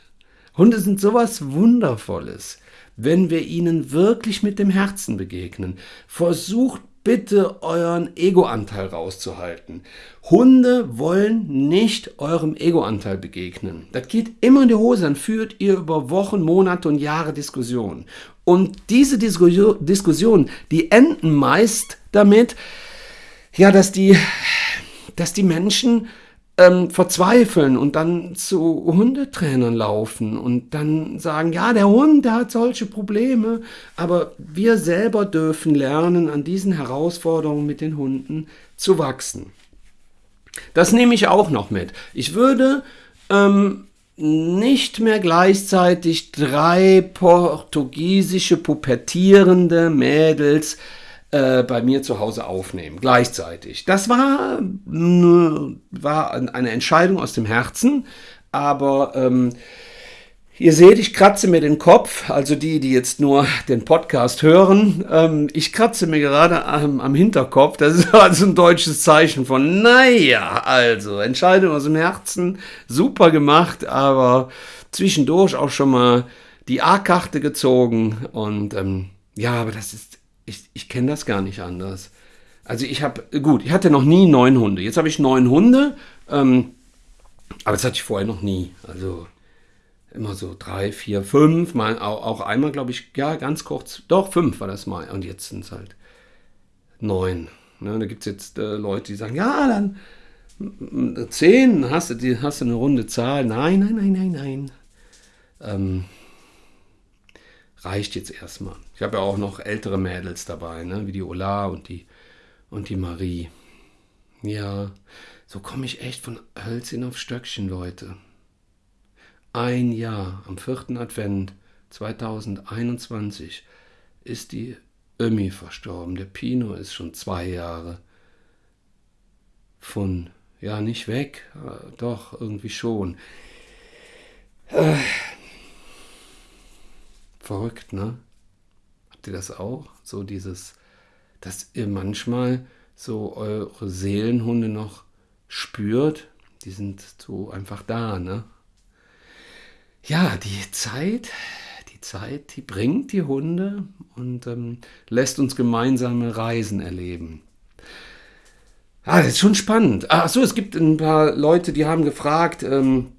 Hunde sind sowas Wundervolles, wenn wir ihnen wirklich mit dem Herzen begegnen. Versucht bitte euren Egoanteil rauszuhalten. Hunde wollen nicht eurem Egoanteil begegnen. Das geht immer in die Hose, dann führt ihr über Wochen, Monate und Jahre Diskussionen. Und diese Diskussionen, die enden meist damit, ja, dass die, dass die Menschen ähm, verzweifeln und dann zu Hundetrainern laufen und dann sagen, ja, der Hund, der hat solche Probleme, aber wir selber dürfen lernen, an diesen Herausforderungen mit den Hunden zu wachsen. Das nehme ich auch noch mit. Ich würde ähm, nicht mehr gleichzeitig drei portugiesische pubertierende Mädels äh, bei mir zu Hause aufnehmen, gleichzeitig. Das war, war eine Entscheidung aus dem Herzen, aber ähm, Ihr seht, ich kratze mir den Kopf, also die, die jetzt nur den Podcast hören. Ähm, ich kratze mir gerade am, am, Hinterkopf. Das ist also ein deutsches Zeichen von, naja, also Entscheidung aus dem Herzen, super gemacht, aber zwischendurch auch schon mal die A-Karte gezogen. Und ähm, ja, aber das ist ich, ich kenne das gar nicht anders. Also ich habe, gut, ich hatte noch nie neun Hunde. Jetzt habe ich neun Hunde, ähm, aber das hatte ich vorher noch nie. Also immer so drei, vier, fünf, mal auch, einmal, glaube ich, ja, ganz kurz, doch, fünf war das mal. Und jetzt sind es halt neun. Ne, da gibt es jetzt äh, Leute, die sagen, ja, dann zehn, hast du, die, hast du eine runde Zahl. Nein, nein, nein, nein, nein. ähm, reicht jetzt erstmal. Ich habe ja auch noch ältere Mädels dabei, ne? wie die Ola und die, und die Marie. Ja, so komme ich echt von Hölzchen auf Stöckchen, Leute. Ein Jahr am vierten Advent 2021 ist die Ömi verstorben. Der Pino ist schon zwei Jahre von, ja, nicht weg, äh, doch, irgendwie schon. Verrückt, ne? Habt ihr das auch? So dieses, dass ihr manchmal so eure Seelenhunde noch spürt, die sind so einfach da, ne? Ja, die Zeit, die Zeit, die bringt die Hunde und ähm, lässt uns gemeinsame Reisen erleben. Ah, das ist schon spannend. Ach so, es gibt ein paar Leute, die haben gefragt, ähm,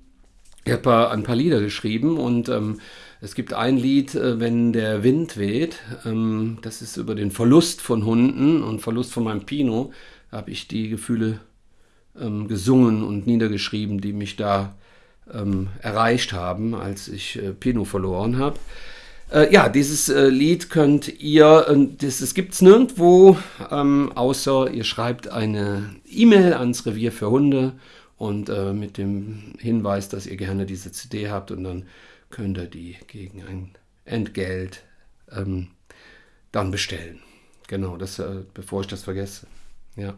ich habe ein paar Lieder geschrieben und ähm, es gibt ein Lied, äh, wenn der Wind weht. Ähm, das ist über den Verlust von Hunden und Verlust von meinem Pino. Da habe ich die Gefühle ähm, gesungen und niedergeschrieben, die mich da ähm, erreicht haben, als ich äh, Pino verloren habe. Äh, ja, dieses Lied könnt ihr, das, gibt es nirgendwo, außer ihr schreibt eine E-Mail ans Revier für Hunde und mit dem Hinweis, dass ihr gerne diese CD habt und dann könnt ihr die gegen ein Entgelt ähm, dann bestellen. Genau, das, äh, bevor ich das vergesse. Ja.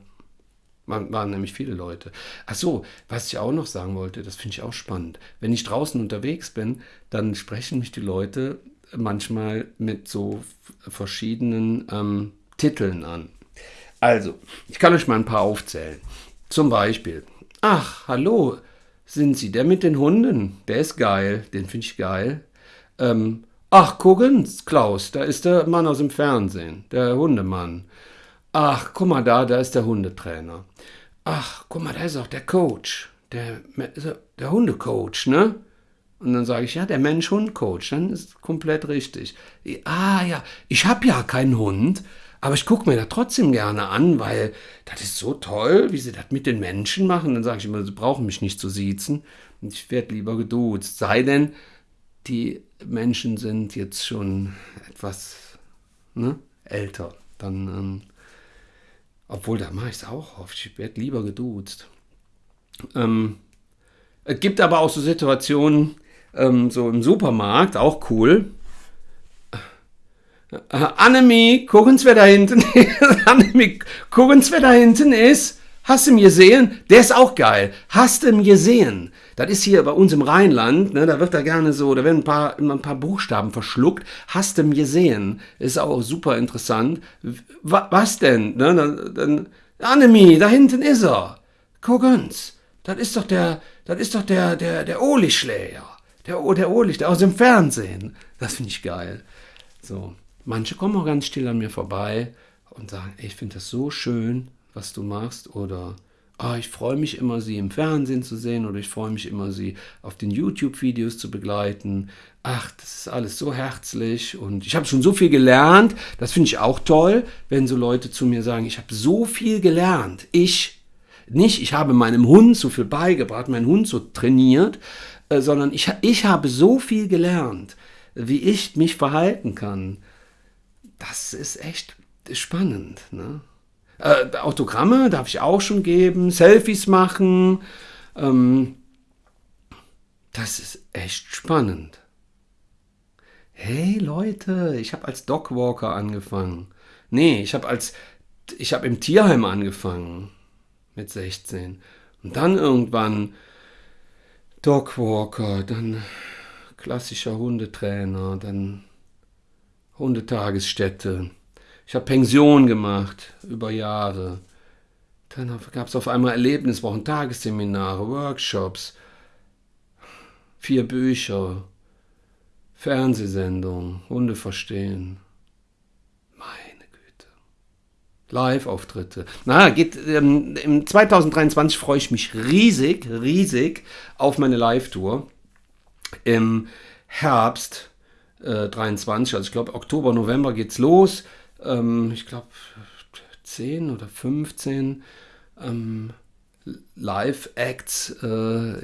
Man, waren nämlich viele Leute. Ach so, was ich auch noch sagen wollte, das finde ich auch spannend. Wenn ich draußen unterwegs bin, dann sprechen mich die Leute manchmal mit so verschiedenen ähm, Titeln an. Also, ich kann euch mal ein paar aufzählen. Zum Beispiel, ach, hallo, sind Sie der mit den Hunden? Der ist geil, den finde ich geil. Ähm, ach, gucken, Klaus, da ist der Mann aus dem Fernsehen, der Hundemann. Ach, guck mal da, da ist der Hundetrainer. Ach, guck mal, da ist auch der Coach, der, der Hundecoach, ne? Und dann sage ich, ja, der Mensch-Hund-Coach, dann ist komplett richtig. Ah ja, ich habe ja keinen Hund, aber ich gucke mir das trotzdem gerne an, weil das ist so toll, wie sie das mit den Menschen machen. Dann sage ich immer, sie brauchen mich nicht zu siezen. Ich werde lieber geduzt. Sei denn, die Menschen sind jetzt schon etwas ne, älter. Dann, ähm, obwohl, da mache ich es auch oft. Ich werde lieber geduzt. Ähm, es gibt aber auch so Situationen, ähm, so im Supermarkt, auch cool. Annemie, gucken wer da hinten ist. Annemie, gucken wer da hinten ist. Hast du ihn gesehen? Der ist auch geil. Hast du ihn gesehen? Das ist hier bei uns im Rheinland, ne, da wird da gerne so, da werden ein paar, immer ein paar Buchstaben verschluckt. Hast du ihn gesehen? Ist auch super interessant. was denn? Ne, dann, dann, Annemie, da hinten ist er. Gucken's. Das ist doch der, das ist doch der, der, der Oli-Schläger. Der, der Oli, der aus dem Fernsehen. Das finde ich geil. So. Manche kommen auch ganz still an mir vorbei und sagen, ich finde das so schön, was du machst. Oder oh, ich freue mich immer, sie im Fernsehen zu sehen oder ich freue mich immer, sie auf den YouTube-Videos zu begleiten. Ach, das ist alles so herzlich und ich habe schon so viel gelernt. Das finde ich auch toll, wenn so Leute zu mir sagen, ich habe so viel gelernt. Ich nicht, ich habe meinem Hund so viel beigebracht, meinen Hund so trainiert, äh, sondern ich, ich habe so viel gelernt, wie ich mich verhalten kann. Das ist echt spannend. Ne? Äh, Autogramme darf ich auch schon geben, Selfies machen. Ähm, das ist echt spannend. Hey Leute, ich habe als Dogwalker angefangen. Nee, ich habe als ich habe im Tierheim angefangen mit 16 und dann irgendwann Dogwalker, dann klassischer Hundetrainer, dann Hundetagesstätte. Ich habe Pension gemacht über Jahre. Dann gab es auf einmal Erlebniswochen, Tagesseminare, Workshops, vier Bücher, Fernsehsendungen, Hunde verstehen. Meine Güte. Live-Auftritte. Na, geht, ähm, im 2023 freue ich mich riesig, riesig auf meine Live-Tour. Im Herbst äh, 23, also ich glaube Oktober, November geht's los ähm, ich glaube, 10 oder 15 ähm, Live-Acts äh,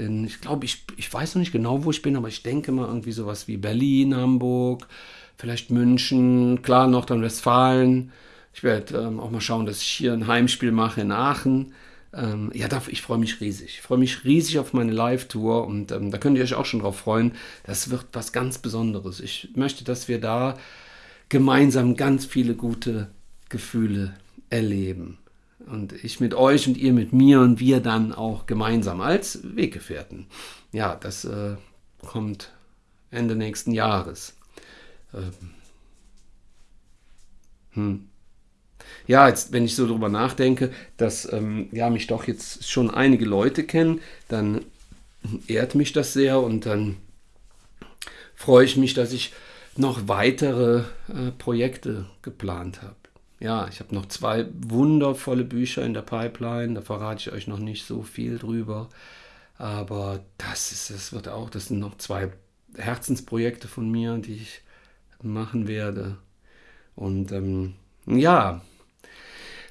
in, ich glaube, ich, ich weiß noch nicht genau, wo ich bin, aber ich denke mal irgendwie sowas wie Berlin, Hamburg, vielleicht München, klar Nordrhein-Westfalen. Ich werde ähm, auch mal schauen, dass ich hier ein Heimspiel mache in Aachen. Ähm, ja, da, ich freue mich riesig. Ich freue mich riesig auf meine Live-Tour und ähm, da könnt ihr euch auch schon drauf freuen. Das wird was ganz Besonderes. Ich möchte, dass wir da gemeinsam ganz viele gute Gefühle erleben. Und ich mit euch und ihr mit mir und wir dann auch gemeinsam als Weggefährten. Ja, das äh, kommt Ende nächsten Jahres. Ähm. Hm. Ja, jetzt, wenn ich so drüber nachdenke, dass ähm, ja, mich doch jetzt schon einige Leute kennen, dann ehrt mich das sehr und dann freue ich mich, dass ich noch weitere äh, Projekte geplant habe ja, ich habe noch zwei wundervolle Bücher in der Pipeline. Da verrate ich euch noch nicht so viel drüber. Aber das ist, das wird auch, das sind noch zwei Herzensprojekte von mir, die ich machen werde. Und ähm, ja,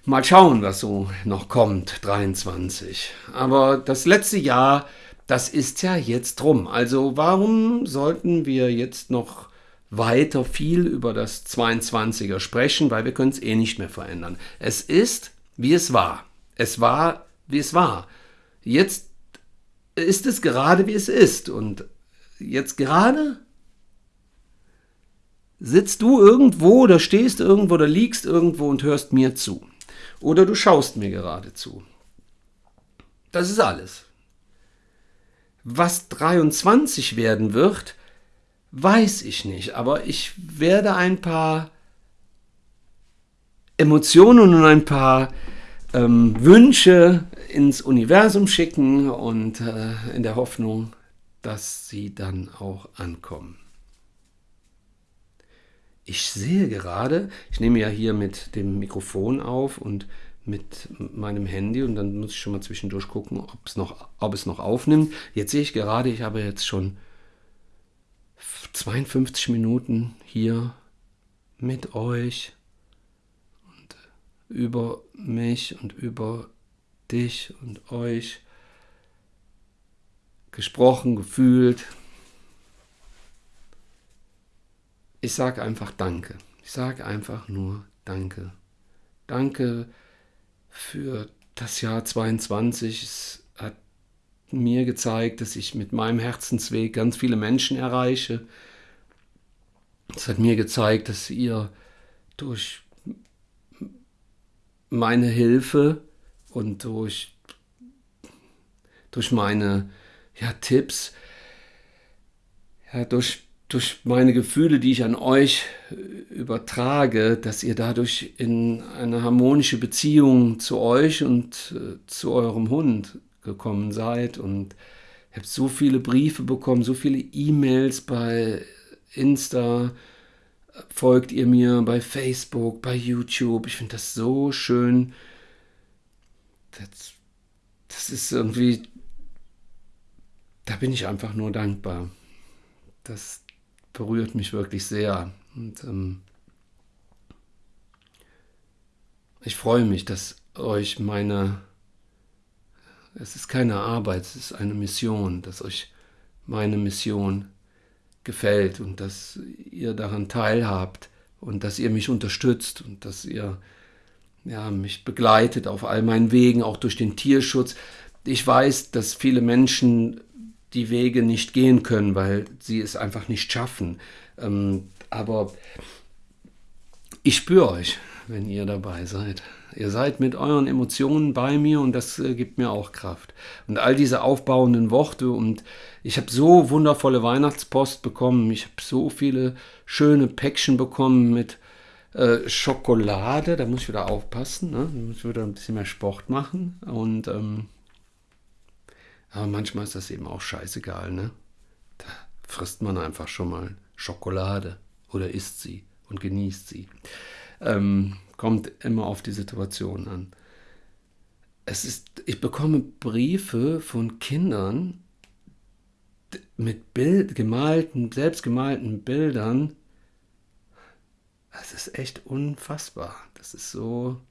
mal schauen, was so noch kommt, 23. Aber das letzte Jahr, das ist ja jetzt rum. Also warum sollten wir jetzt noch weiter viel über das 22er sprechen, weil wir können es eh nicht mehr verändern. Es ist, wie es war. Es war, wie es war. Jetzt ist es gerade, wie es ist. Und jetzt gerade sitzt du irgendwo oder stehst irgendwo oder liegst irgendwo und hörst mir zu. Oder du schaust mir gerade zu. Das ist alles. Was 23 werden wird, Weiß ich nicht, aber ich werde ein paar Emotionen und ein paar ähm, Wünsche ins Universum schicken und äh, in der Hoffnung, dass sie dann auch ankommen. Ich sehe gerade, ich nehme ja hier mit dem Mikrofon auf und mit meinem Handy und dann muss ich schon mal zwischendurch gucken, ob es noch, ob es noch aufnimmt. Jetzt sehe ich gerade, ich habe jetzt schon 52 Minuten hier mit euch und über mich und über dich und euch gesprochen, gefühlt. Ich sage einfach Danke. Ich sage einfach nur Danke. Danke für das Jahr 22. Es hat mir gezeigt, dass ich mit meinem Herzensweg ganz viele Menschen erreiche. Es hat mir gezeigt, dass ihr durch meine Hilfe und durch, durch meine ja, Tipps, ja, durch, durch meine Gefühle, die ich an euch übertrage, dass ihr dadurch in eine harmonische Beziehung zu euch und äh, zu eurem Hund gekommen seid und ich habe so viele Briefe bekommen, so viele E-Mails bei Insta, folgt ihr mir bei Facebook, bei YouTube. Ich finde das so schön. Das, das ist irgendwie, da bin ich einfach nur dankbar. Das berührt mich wirklich sehr. Und ähm, ich freue mich, dass euch meine es ist keine Arbeit, es ist eine Mission, dass euch meine Mission gefällt und dass ihr daran teilhabt und dass ihr mich unterstützt und dass ihr ja, mich begleitet auf all meinen Wegen, auch durch den Tierschutz. Ich weiß, dass viele Menschen die Wege nicht gehen können, weil sie es einfach nicht schaffen. Ähm, aber ich spüre euch, wenn ihr dabei seid. Ihr seid mit euren Emotionen bei mir und das äh, gibt mir auch Kraft. Und all diese aufbauenden Worte und ich habe so wundervolle Weihnachtspost bekommen. Ich habe so viele schöne Päckchen bekommen mit äh, Schokolade. Da muss ich wieder aufpassen. Ne? Da muss ich wieder ein bisschen mehr Sport machen. Und ähm, aber manchmal ist das eben auch scheißegal. Ne? Da frisst man einfach schon mal Schokolade oder isst sie und genießt sie. Ähm, kommt immer auf die Situation an. Es ist, ich bekomme Briefe von Kindern mit Bild, gemalten, selbstgemalten Bildern. Das ist echt unfassbar. Das ist so.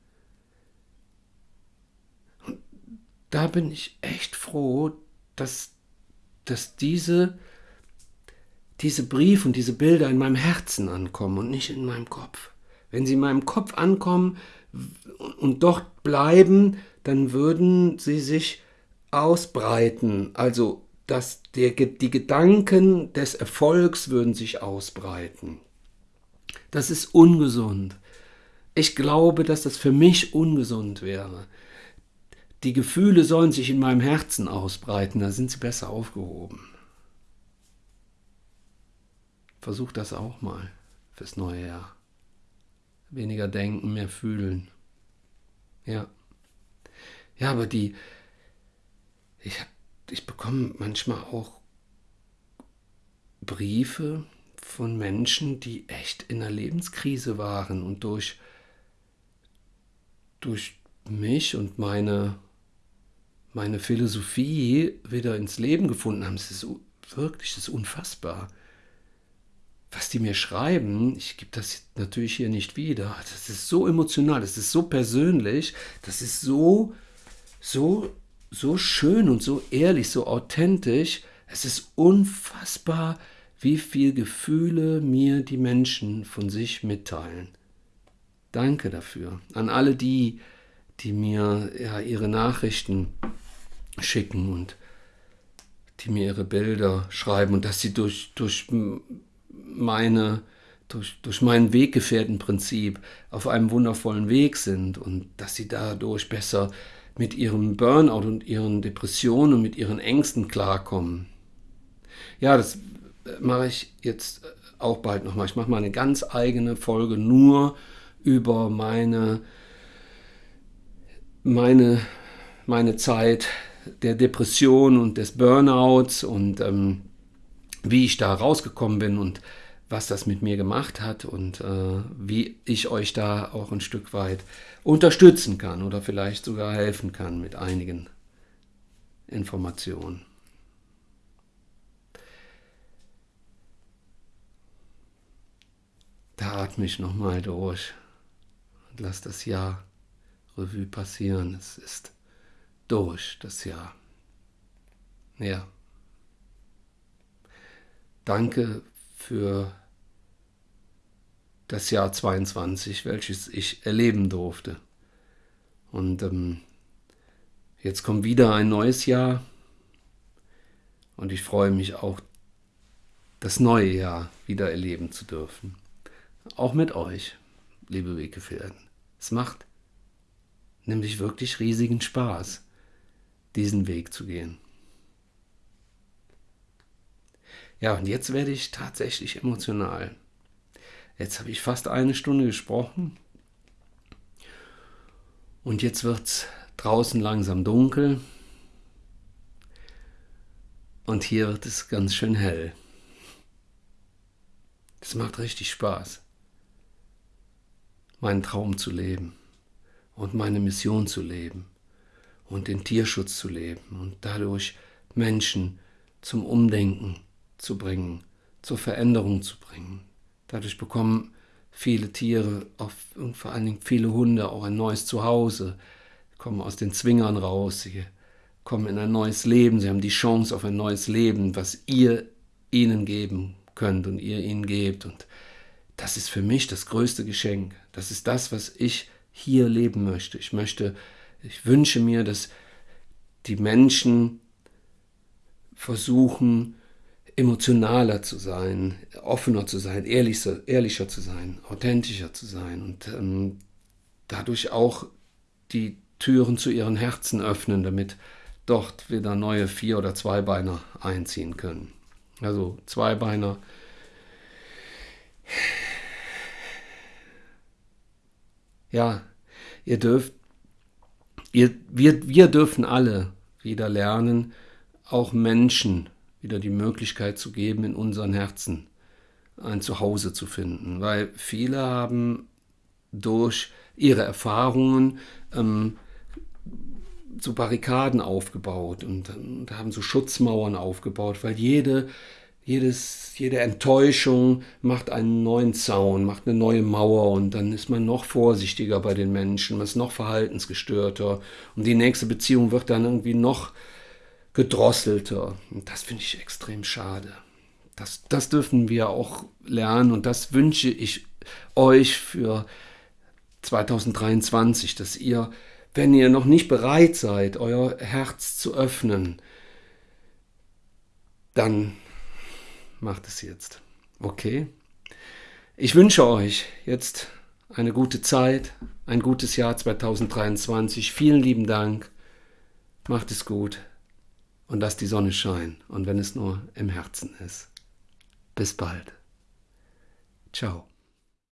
Da bin ich echt froh, dass, dass diese, diese Briefe und diese Bilder in meinem Herzen ankommen und nicht in meinem Kopf. Wenn sie in meinem Kopf ankommen und dort bleiben, dann würden sie sich ausbreiten. Also dass der, die Gedanken des Erfolgs würden sich ausbreiten. Das ist ungesund. Ich glaube, dass das für mich ungesund wäre. Die Gefühle sollen sich in meinem Herzen ausbreiten, da sind sie besser aufgehoben. Versuch das auch mal fürs neue Jahr. Weniger denken, mehr fühlen. Ja. Ja, aber die, ich, ich bekomme manchmal auch Briefe von Menschen, die echt in einer Lebenskrise waren und durch, durch mich und meine, meine Philosophie wieder ins Leben gefunden haben. Es ist wirklich das ist unfassbar. Was die mir schreiben, ich gebe das natürlich hier nicht wieder, das ist so emotional, das ist so persönlich, das ist so, so, so schön und so ehrlich, so authentisch. Es ist unfassbar, wie viel Gefühle mir die Menschen von sich mitteilen. Danke dafür. An alle die, die mir ja, ihre Nachrichten schicken und die mir ihre Bilder schreiben und dass sie durch, durch meine durch, durch mein Weggefährtenprinzip auf einem wundervollen Weg sind und dass sie dadurch besser mit ihrem Burnout und ihren Depressionen und mit ihren Ängsten klarkommen. Ja, das mache ich jetzt auch bald nochmal. Ich mache mal eine ganz eigene Folge nur über meine, meine, meine Zeit der Depression und des Burnouts und ähm, wie ich da rausgekommen bin und was das mit mir gemacht hat und äh, wie ich euch da auch ein Stück weit unterstützen kann oder vielleicht sogar helfen kann mit einigen Informationen. Da atme ich nochmal durch und lass das Jahr Revue passieren. Es ist durch, das Jahr. Ja. Danke für das Jahr 22, welches ich erleben durfte. Und ähm, jetzt kommt wieder ein neues Jahr und ich freue mich auch, das neue Jahr wieder erleben zu dürfen. Auch mit euch, liebe Weggefährten. Es macht nämlich wirklich riesigen Spaß, diesen Weg zu gehen. Ja, und jetzt werde ich tatsächlich emotional. Jetzt habe ich fast eine Stunde gesprochen. Und jetzt wird es draußen langsam dunkel. Und hier wird es ganz schön hell. Es macht richtig Spaß meinen Traum zu leben und meine Mission zu leben und den Tierschutz zu leben und dadurch Menschen zum Umdenken zu bringen, zur Veränderung zu bringen. Dadurch bekommen viele Tiere und vor allen Dingen viele Hunde auch ein neues Zuhause, kommen aus den Zwingern raus, sie kommen in ein neues Leben, sie haben die Chance auf ein neues Leben, was ihr ihnen geben könnt und ihr ihnen gebt. Und das ist für mich das größte Geschenk. Das ist das, was ich hier leben möchte. Ich möchte, ich wünsche mir, dass die Menschen versuchen, emotionaler zu sein, offener zu sein, ehrlicher, ehrlicher zu sein, authentischer zu sein und ähm, dadurch auch die Türen zu ihren Herzen öffnen, damit dort wieder neue Vier- oder Zweibeiner einziehen können. Also Zweibeiner ja, ihr dürft, ihr, wir, wir dürfen alle wieder lernen, auch Menschen wieder die Möglichkeit zu geben, in unseren Herzen ein Zuhause zu finden. Weil viele haben durch ihre Erfahrungen ähm, so Barrikaden aufgebaut und, und haben so Schutzmauern aufgebaut, weil jede jedes, jede Enttäuschung macht einen neuen Zaun, macht eine neue Mauer und dann ist man noch vorsichtiger bei den Menschen, man ist noch verhaltensgestörter und die nächste Beziehung wird dann irgendwie noch gedrosselter. Und das finde ich extrem schade. Das, das dürfen wir auch lernen und das wünsche ich euch für 2023, dass ihr, wenn ihr noch nicht bereit seid, euer Herz zu öffnen, dann macht es jetzt. Okay? Ich wünsche euch jetzt eine gute Zeit, ein gutes Jahr 2023. Vielen lieben Dank. Macht es gut und lasst die Sonne scheinen. Und wenn es nur im Herzen ist. Bis bald. Ciao.